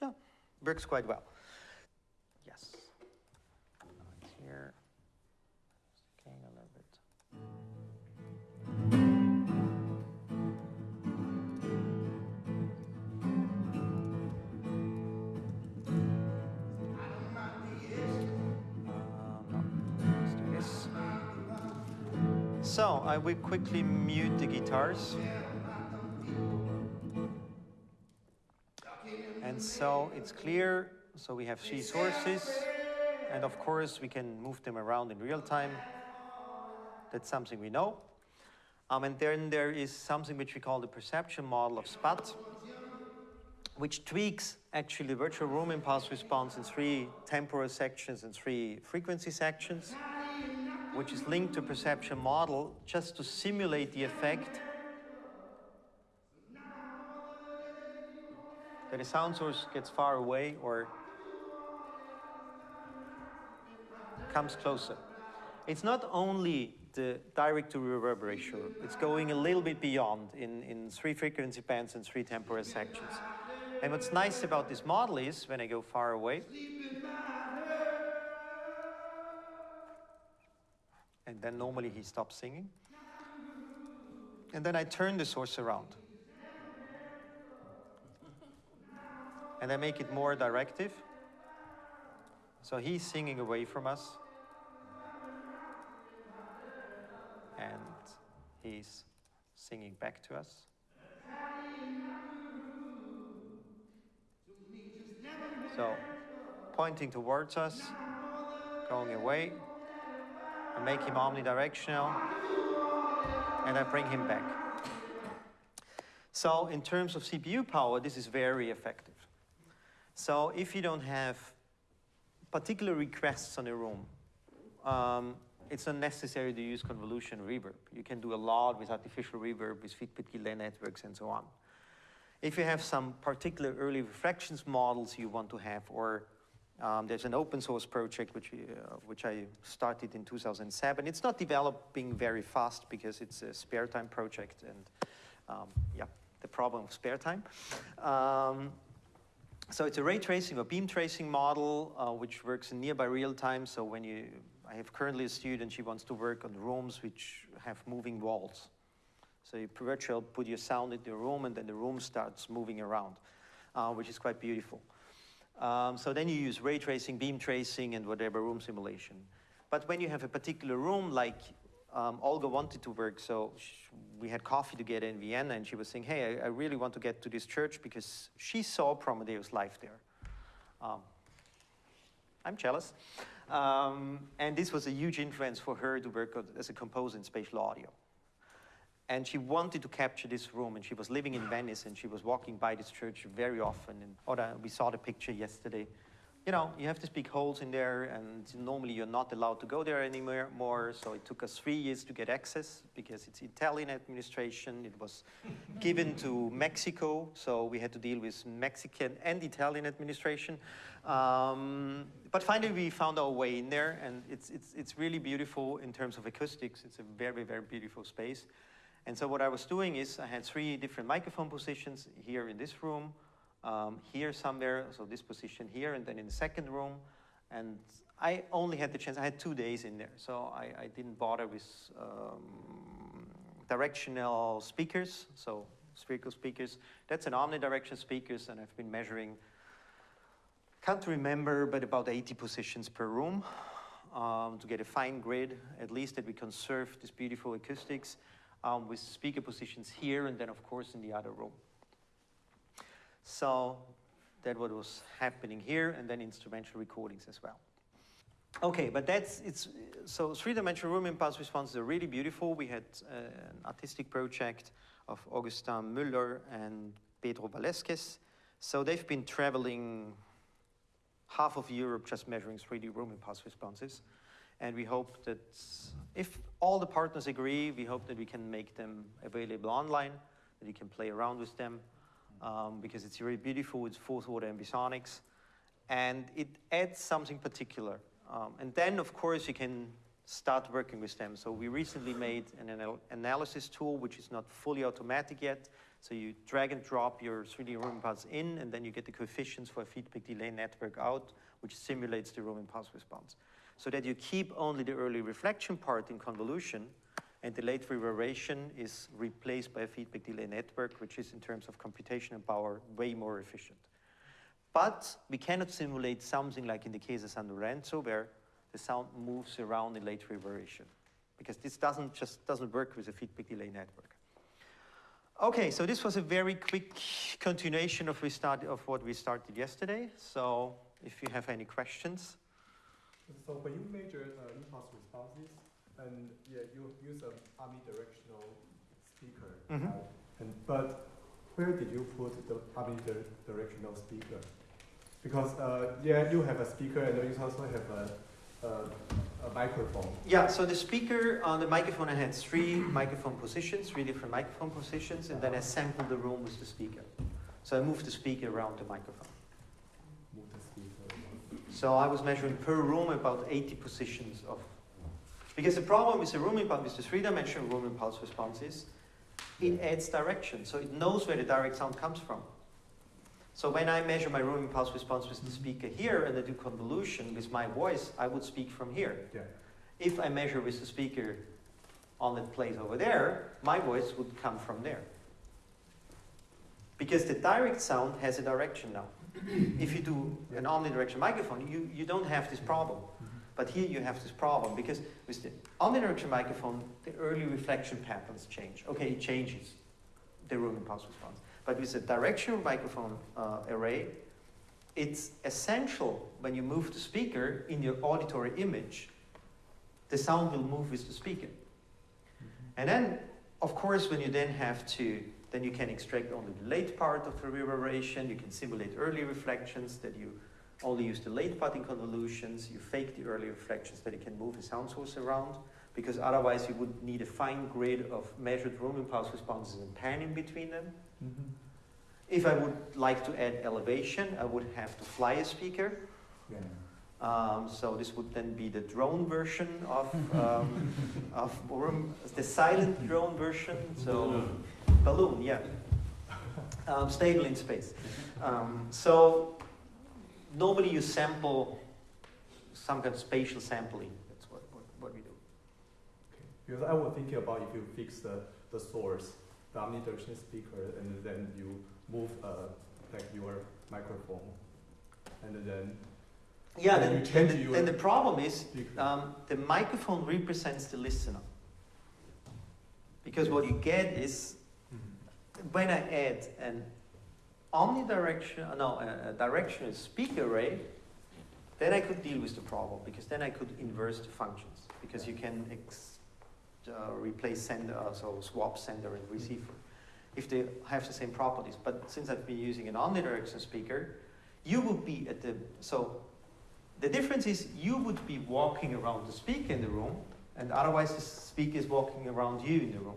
yeah, works quite well. So I will quickly mute the guitars. And so it's clear, so we have three sources, and of course we can move them around in real time. That's something we know. Um, and then there is something which we call the perception model of SPAT, which tweaks actually virtual room impulse response in three temporal sections and three frequency sections, which is linked to perception model just to simulate the effect that a sound source gets far away or comes closer. It's not only the direct to reverb ratio, it's going a little bit beyond in, in three frequency bands and three temporal sections. And what's nice about this model is when I go far away, then normally he stops singing, and then I turn the source around. and I make it more directive. So he's singing away from us. And he's singing back to us. So pointing towards us, going away. I make him omnidirectional, and I bring him back. So in terms of CPU power, this is very effective. So if you don't have particular requests on a room, um, it's not necessary to use convolution reverb. You can do a lot with artificial reverb, with feedback delay networks, and so on. If you have some particular early reflections models you want to have, or um, there's an open source project which, uh, which I started in 2007. It's not developing very fast because it's a spare time project and um, yeah, the problem of spare time. Um, so it's a ray tracing or beam tracing model uh, which works in nearby real time. So when you, I have currently a student, she wants to work on rooms which have moving walls. So you virtually put your sound in the room and then the room starts moving around, uh, which is quite beautiful. Um, so then you use ray tracing, beam tracing, and whatever room simulation. But when you have a particular room, like um, Olga wanted to work, so we had coffee together in Vienna, and she was saying, hey, I, I, really want to get to this church because she saw Prometheus live there. Um, I'm jealous. Um, and this was a huge influence for her to work as a composer in spatial audio. And she wanted to capture this room, and she was living in Venice, and she was walking by this church very often. And Oda, we saw the picture yesterday. You know, you have these big holes in there, and normally you're not allowed to go there anymore. More, so it took us three years to get access because it's Italian administration. It was given to Mexico, so we had to deal with Mexican and Italian administration. Um, but finally, we found our way in there, and it's, it's, it's really beautiful in terms of acoustics. It's a very, very beautiful space. And so what I was doing is I had three different microphone positions here in this room, um, here somewhere, so this position here, and then in the second room. And I only had the chance, I had two days in there, so I, I didn't bother with um, directional speakers, so spherical speakers. That's an omnidirectional speakers, and I've been measuring, can't remember, but about 80 positions per room um, to get a fine grid, at least that we conserve this beautiful acoustics um, with speaker positions here and then of course in the other room. So that what was happening here and then instrumental recordings as well. Okay, but that's, it's, so three-dimensional room impulse responses are really beautiful. We had uh, an artistic project of Augustin Müller and Pedro Velasquez. So they've been traveling half of Europe just measuring 3D room impulse responses. And we hope that if all the partners agree, we hope that we can make them available online, that you can play around with them, um, because it's very beautiful, it's fourth order ambisonics, and it adds something particular. Um, and then, of course, you can start working with them. So we recently made an anal analysis tool, which is not fully automatic yet. So you drag and drop your 3D room impulse in, and then you get the coefficients for a feedback delay network out, which simulates the room impulse response so that you keep only the early reflection part in convolution and the late reverberation is replaced by a feedback delay network, which is in terms of computational power way more efficient. But we cannot simulate something like in the case of San Lorenzo, where the sound moves around in late reverberation, because this doesn't just doesn't work with a feedback delay network. Okay, so this was a very quick continuation of, we start, of what we started yesterday. So if you have any questions. So when you measure uh, impulse responses, and yeah, you use an omnidirectional speaker, mm -hmm. uh, and but where did you put the omnidirectional speaker? Because uh, yeah, you have a speaker, and you also have a, a, a microphone. Yeah, so the speaker on the microphone, I had three microphone positions, three different microphone positions, and then I sampled the room with the speaker. So I moved the speaker around the microphone. So I was measuring per room about 80 positions of, because the problem with the room impulse, with the three-dimensional room impulse responses, it adds direction. So it knows where the direct sound comes from. So when I measure my room impulse response with the mm-hmm. speaker here and I do convolution with my voice, I would speak from here. Yeah. If I measure with the speaker on that place over there, my voice would come from there. Because the direct sound has a direction now if you do an omnidirectional microphone, you, you don't have this problem. But here you have this problem because with the omnidirectional microphone, the early reflection patterns change. Okay, it changes the room impulse response. But with a directional microphone uh, array, it's essential when you move the speaker in your auditory image, the sound will move with the speaker. And then, of course, when you then have to then you can extract only the late part of the reverberation. You can simulate early reflections that you only use the late part in convolutions. You fake the early reflections that you can move the sound source around because otherwise you would need a fine grid of measured room impulse responses and pan in between them. Mm -hmm. If I would like to add elevation, I would have to fly a speaker. Yeah. Um, so this would then be the drone version of, um, of Orem, the silent drone version. So balloon, yeah. Um, stable in space. Um, so normally you sample some kind of spatial sampling. That's what, what, what we do. Okay. Because I was thinking about if you fix the, the source, the omnidirectional speaker, and then you move uh, like your microphone, and then Yeah, Then then, you change then, the, your- then the problem is um, the microphone represents the listener. Because what you get is. When I add an omnidirectional, no, a, a directional speaker array, then I could deal with the problem because then I could inverse the functions because you can uh, replace sender, uh, so swap sender and receiver if they have the same properties. But since I've been using an omnidirectional speaker, you would be at the, so the difference is you would be walking around the speaker in the room and otherwise the speaker is walking around you in the room.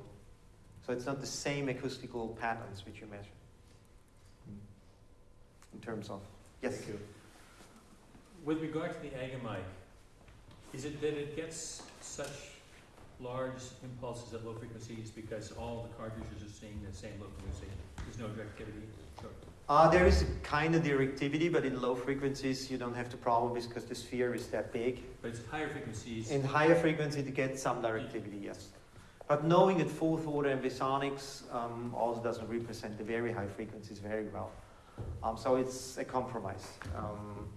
So it's not the same acoustical patterns which you measure in terms of, yes? Thank you. With regard to the Eigenmike, is it that it gets such large impulses at low frequencies because all the cartridges are seeing the same low frequency? There's no directivity? Sure. Uh, there is a kind of directivity, but in low frequencies you don't have the problem because the sphere is that big. But it's higher frequencies. In higher frequency, to get some directivity, yes. But knowing that fourth order ambisonics um, also doesn't represent the very high frequencies very well. Um, so it's a compromise. Um,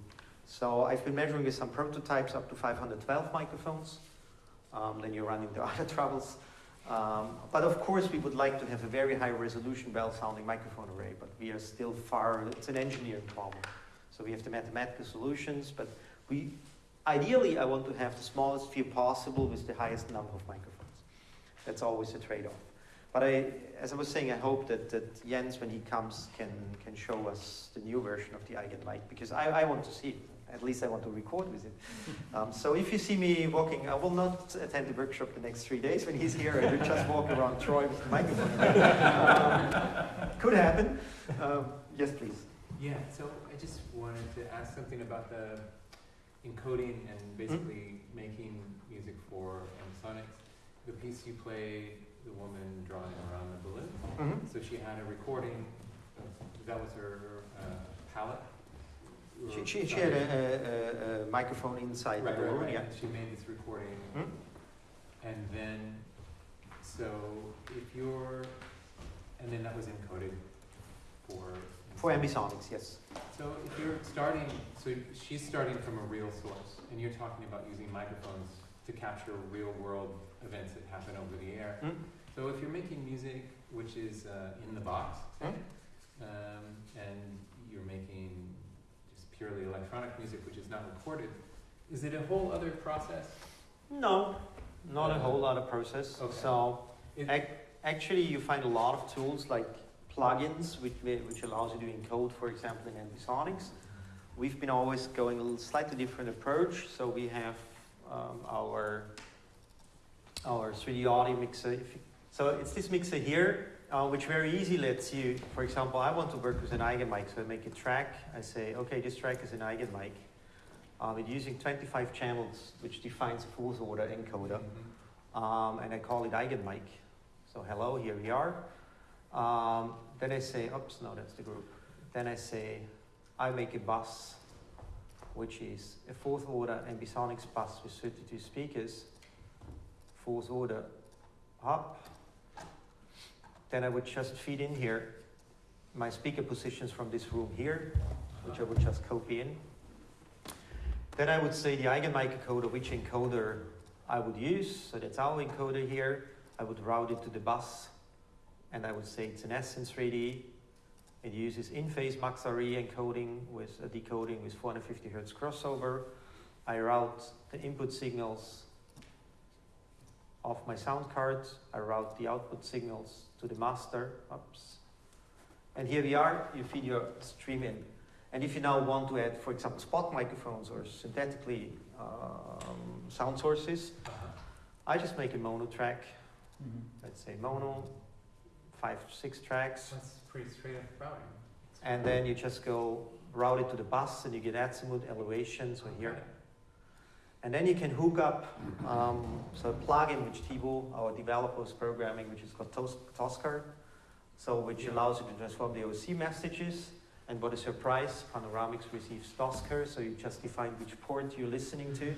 so I've been measuring with some prototypes up to 512 microphones. Um, then you run into other troubles. Um, but of course, we would like to have a very high resolution, well sounding microphone array, but we are still far, it's an engineering problem. So we have the mathematical solutions, but we, ideally, I want to have the smallest sphere possible with the highest number of microphones. That's always a trade-off. But I, as I was saying, I hope that, that Jens, when he comes, can, can show us the new version of the Eigenmike, because I, I want to see it. At least I want to record with it. Um, so if you see me walking, I will not attend the workshop the next three days when he's here. I will just walk around Troy with the microphone. um, could happen. Um, yes, please. Yeah, so I just wanted to ask something about the encoding and basically making music for Ambisonics. The piece you played, the woman drawing around the balloon, Mhm. so she had a recording, that was her uh, palette? She, she, she had a, a, a, microphone inside Right, the right, balloon, right, yeah. and she made this recording, Hmm? and then, so if you're, and then that was encoded for. For ambisonics, yes. So if you're starting, so she's starting from a real source, and you're talking about using microphones to capture real world events that happen over the air. Hmm? So if you're making music which is uh, in the box, say, Hmm? um, and you're making just purely electronic music which is not recorded, is it a whole other process? No, not a Uh, whole lot of process. okay. So ac- actually, you find a lot of tools like plugins, which, which allows you to encode, for example, in ambisonics. We've been always going a slightly different approach. So we have um, our our 3D audio mixer. So it's this mixer here, uh, which very easy lets you, for example, I want to work with an Eigen Eigenmike, so I make a track. I say, okay, this track is an Eigen Eigenmike. Um, it's using 25 channels, which defines a fourth order encoder. Mhm. Um, and I call it Eigen Eigenmike. So hello, here we are. Um, then I say, oops, no, that's the group. Then I say, I make a bus, which is a fourth order ambisonics bus with 32 speakers. Fourth order up. Then I would just feed in here my speaker positions from this room here, which I would just copy in. Then I would say the Eigenmike encoder, which encoder I would use. So that's our encoder here. I would route it to the bus, and I would say it's an SN3D. It uses in-phase Max-RE encoding with a decoding with 450 hertz crossover. I route the input signals of my sound card. I route the output signals to the master. Oops. And here we are. You feed your stream in. And if you now want to add, for example, spot microphones or synthetically um, sound sources, Uh-huh. I just make a mono track. Let's say mono, five, six tracks. That's pretty straight up routing. and then you just go route it to the bus, and you get azimuth elevation. So here, and then you can hook up um, so a plugin which Thibaut, our developer, is programming, which is called Tos- ToscA, so which Yeah. allows you to transform the OSC messages. And what a surprise, Panoramix receives ToscA, so you just define which port you're listening to,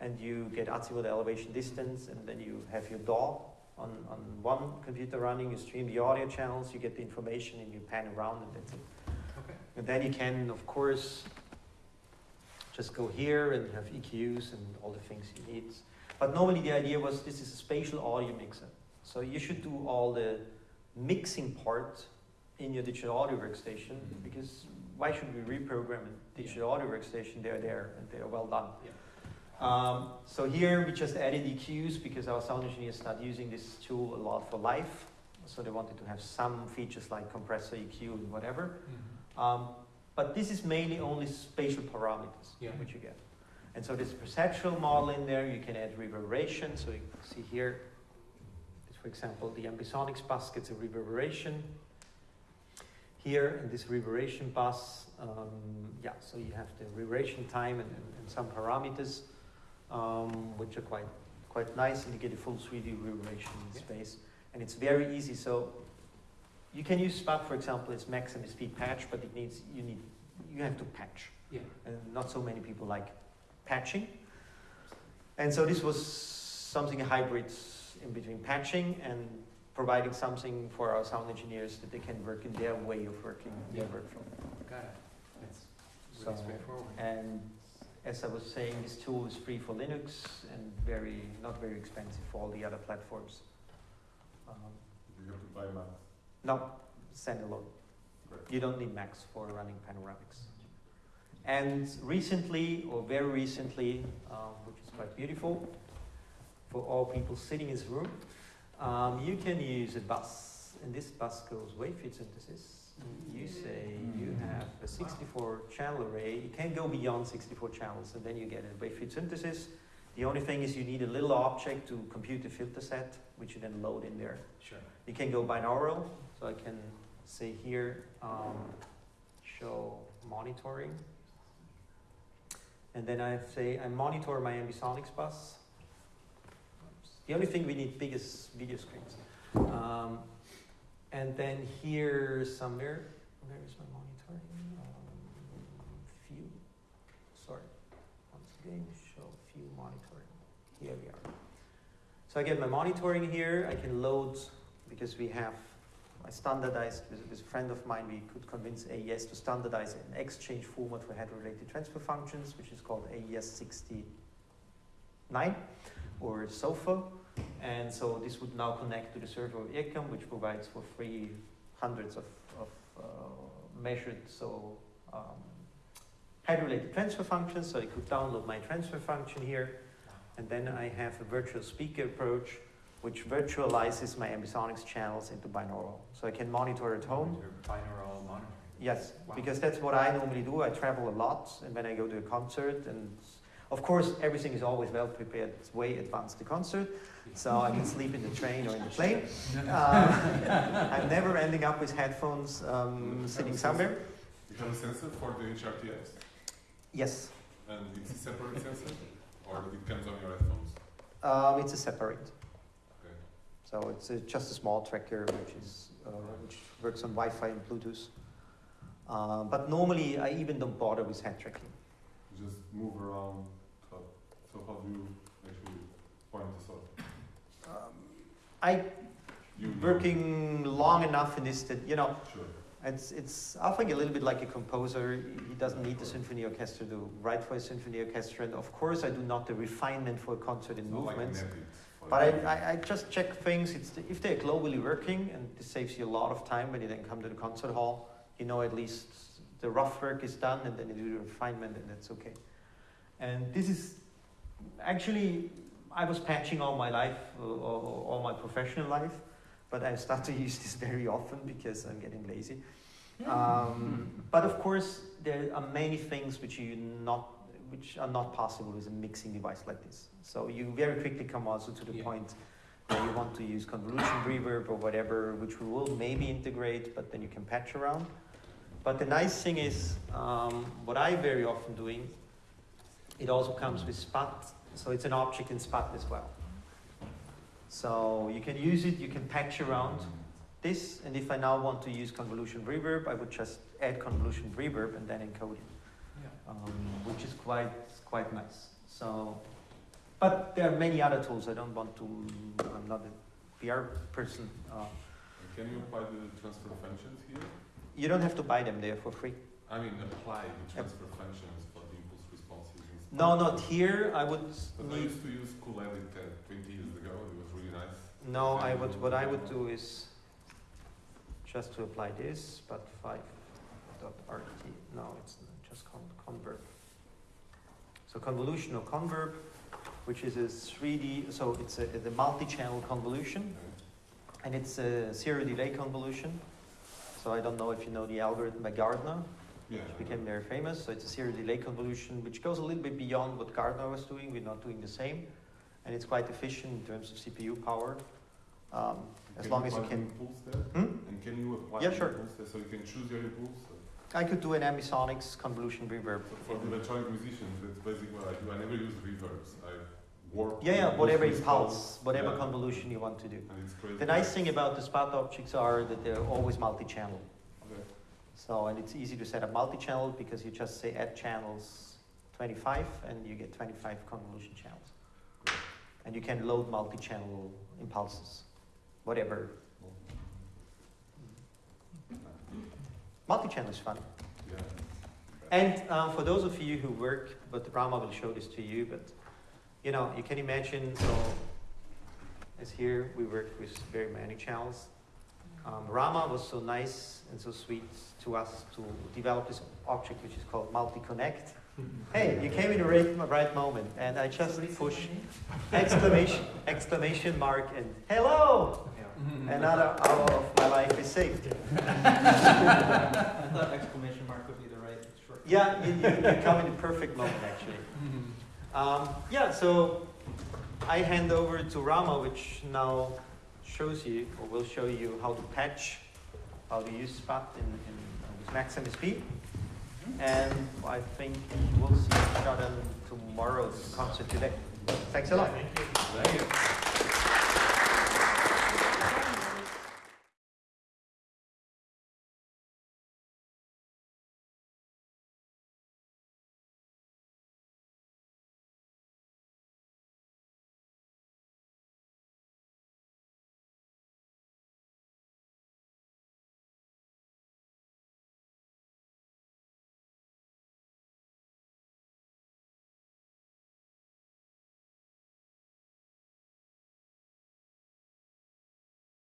and you get azimuth elevation distance, and then you have your DAW on, on one computer running, you stream the audio channels, you get the information, and you pan around, and that's it. Okay. And then you can, of course, just go here and have EQs and all the things you need. But normally the idea was this is a spatial audio mixer. So you should do all the mixing part in your digital audio workstation Mhm. because why should we reprogram a digital audio workstation? They're there and they're well done. Yeah. Um, so here we just added EQs because our sound engineers start using this tool a lot for live. So they wanted to have some features like compressor EQ and whatever. Mhm. Um, but this is mainly only spatial parameters Yeah. which you get. And so there's a perceptual model in there. You can add reverberation. So you see here, for example, the ambisonics bus gets a reverberation. Here in this reverberation bus, um, yeah, so you have the reverberation time and, and, and some parameters, um, which are quite quite nice, and you get a full 3D reverberation Yeah. space. And it's very easy. So you can use SPAT, for example, it's max speed patch, but it needs you need you have to patch, Yeah. and not so many people like patching. And so this was something a hybrid in between patching and providing something for our sound engineers that they can work in their way of working, their Yeah. workflow. Got it. That's So, really straightforward. And as I was saying, this tool is free for Linux and very not very expensive for all the other platforms. Um, You have to buy Mac. No, standalone. Great. You don't need Macs for running Panoramix. And recently, or very recently, um, which is quite beautiful, for all people sitting in this room, um, you can use a bus, and this bus goes wavefield synthesis. You say you have a 64 channel array, you can't go beyond 64 channels, and then you get a wavefield synthesis. The only thing is you need a little object to compute the filter set, which you then load in there. Sure. You can go binaural, so I can say here, um, show monitoring. And then I say I monitor my ambisonics bus. The only thing we need big is video screens. Um, and then here somewhere, where is my monitoring? Um, sorry, once again, show view monitoring. Here we are. So I get my monitoring here, I can load, because we have, I standardized, with, with a friend of mine, we could convince AES to standardize an exchange format for head-related transfer functions, which is called AES 69, or SOFA. And so this would now connect to the server of IRCAM, which provides for free hundreds of, of uh, measured, so um, head-related transfer functions. So I could download my transfer function here, and then I have a virtual speaker approach, which virtualizes my ambisonics channels into binaural. So I can monitor at home. Your binaural monitoring. Yes, Wow. because that's what I normally do. I travel a lot, and when I go to a concert, and of course everything is always well prepared. It's way advanced the concert, so I can sleep in the train or in the plane. Uh, I'm never ending up with headphones um, sitting somewhere. You have a sensor for the HRTX, Yes, and it's a separate sensor, or it comes on your headphones. um, it's a separate. Okay. So it's uh just a small tracker which is uh, which works on Wi-Fi and Bluetooth. Uh, but normally I even don't bother with head tracking. Just move around. So how do you actually point this out? Um, I You know. working long enough in this that you know Sure. it's it's I think a little bit like a composer. He doesn't need the symphony orchestra to write for a symphony orchestra, and of course I do not the refinement for a concert in not like movements. But I. I, I just check things. It's the, if they're globally working, and this saves you a lot of time when you then come to the concert hall. You know at least the rough work is done, and then you do the refinement, and that's okay. And this is actually I was patching all my life, uh, all, my professional life, but I start to use this very often because I'm getting lazy. Um, but of course, there are many things which you not which are not possible with a mixing device like this. So you very quickly come also to the Yeah. point where you want to use convolution reverb or whatever, which we will maybe integrate, but then you can patch around. But the nice thing is, um, what I very often doing, it also comes with SPAT, so it's an object in SPAT as well. So you can use it, you can patch around this, and if I now want to use convolution reverb, I would just add convolution reverb and then encode it, Yeah. um, which is quite quite nice. So, but there are many other tools. I don't want to. I'm not a PR person. Uh, Can you apply the transfer functions here? you don't have to buy them; they're for free. I mean, apply the transfer functions No, not here. I would But I used to use Cool-Edit uh, 20 years ago, it was really nice. No, I would. What I would do is just to apply this, but five dot rt. No, it's just con converb. So convolutional converb, which is a 3D. So it's a the multi-channel convolution, and it's a zero delay convolution. So I don't know if you know the algorithm by Gardner. Yeah. which became very famous. So it's a zero delay convolution, which goes a little bit beyond what Gardner was doing. We're not doing the same, and it's quite efficient in terms of CPU power. Um, as long as you can. impulse there? Hmm? And can you apply Yeah, sure. impulse there so you can choose your impulse? I could do an ambisonics convolution reverb. So for the electronic musicians, that's basically what I do. I never use reverbs. I work. Yeah, yeah, whatever impulse whatever Yeah. convolution you want to do. And it's crazy. The nice thing about the Spat objects are that they're always multi-channel. Okay. So, and it's easy to set up multi-channel because you just say add channels 25 and you get 25 convolution channels. And you can load multi-channel impulses, whatever. Multi-channel is fun. Yeah. And uh, for those of you who work, but Rama will show this to you, but you know, you can imagine, so as here we work with very many channels. Um, Rama was so nice and so sweet to us to develop this object which is called multi-connect. Hey, you came in the right, right moment, and I just push exclamation exclamation mark and hello. Another hour of my life is saved. I thought exclamation mark would be the right short. Yeah, you, you, you come in the perfect moment actually. Um, yeah, so I hand over to Rama, which now shows you, or will show you how to patch, how to use Spat in, in uh, with Max MSP. And I think we'll see each other tomorrow's concert today. Thanks a lot. Thank you.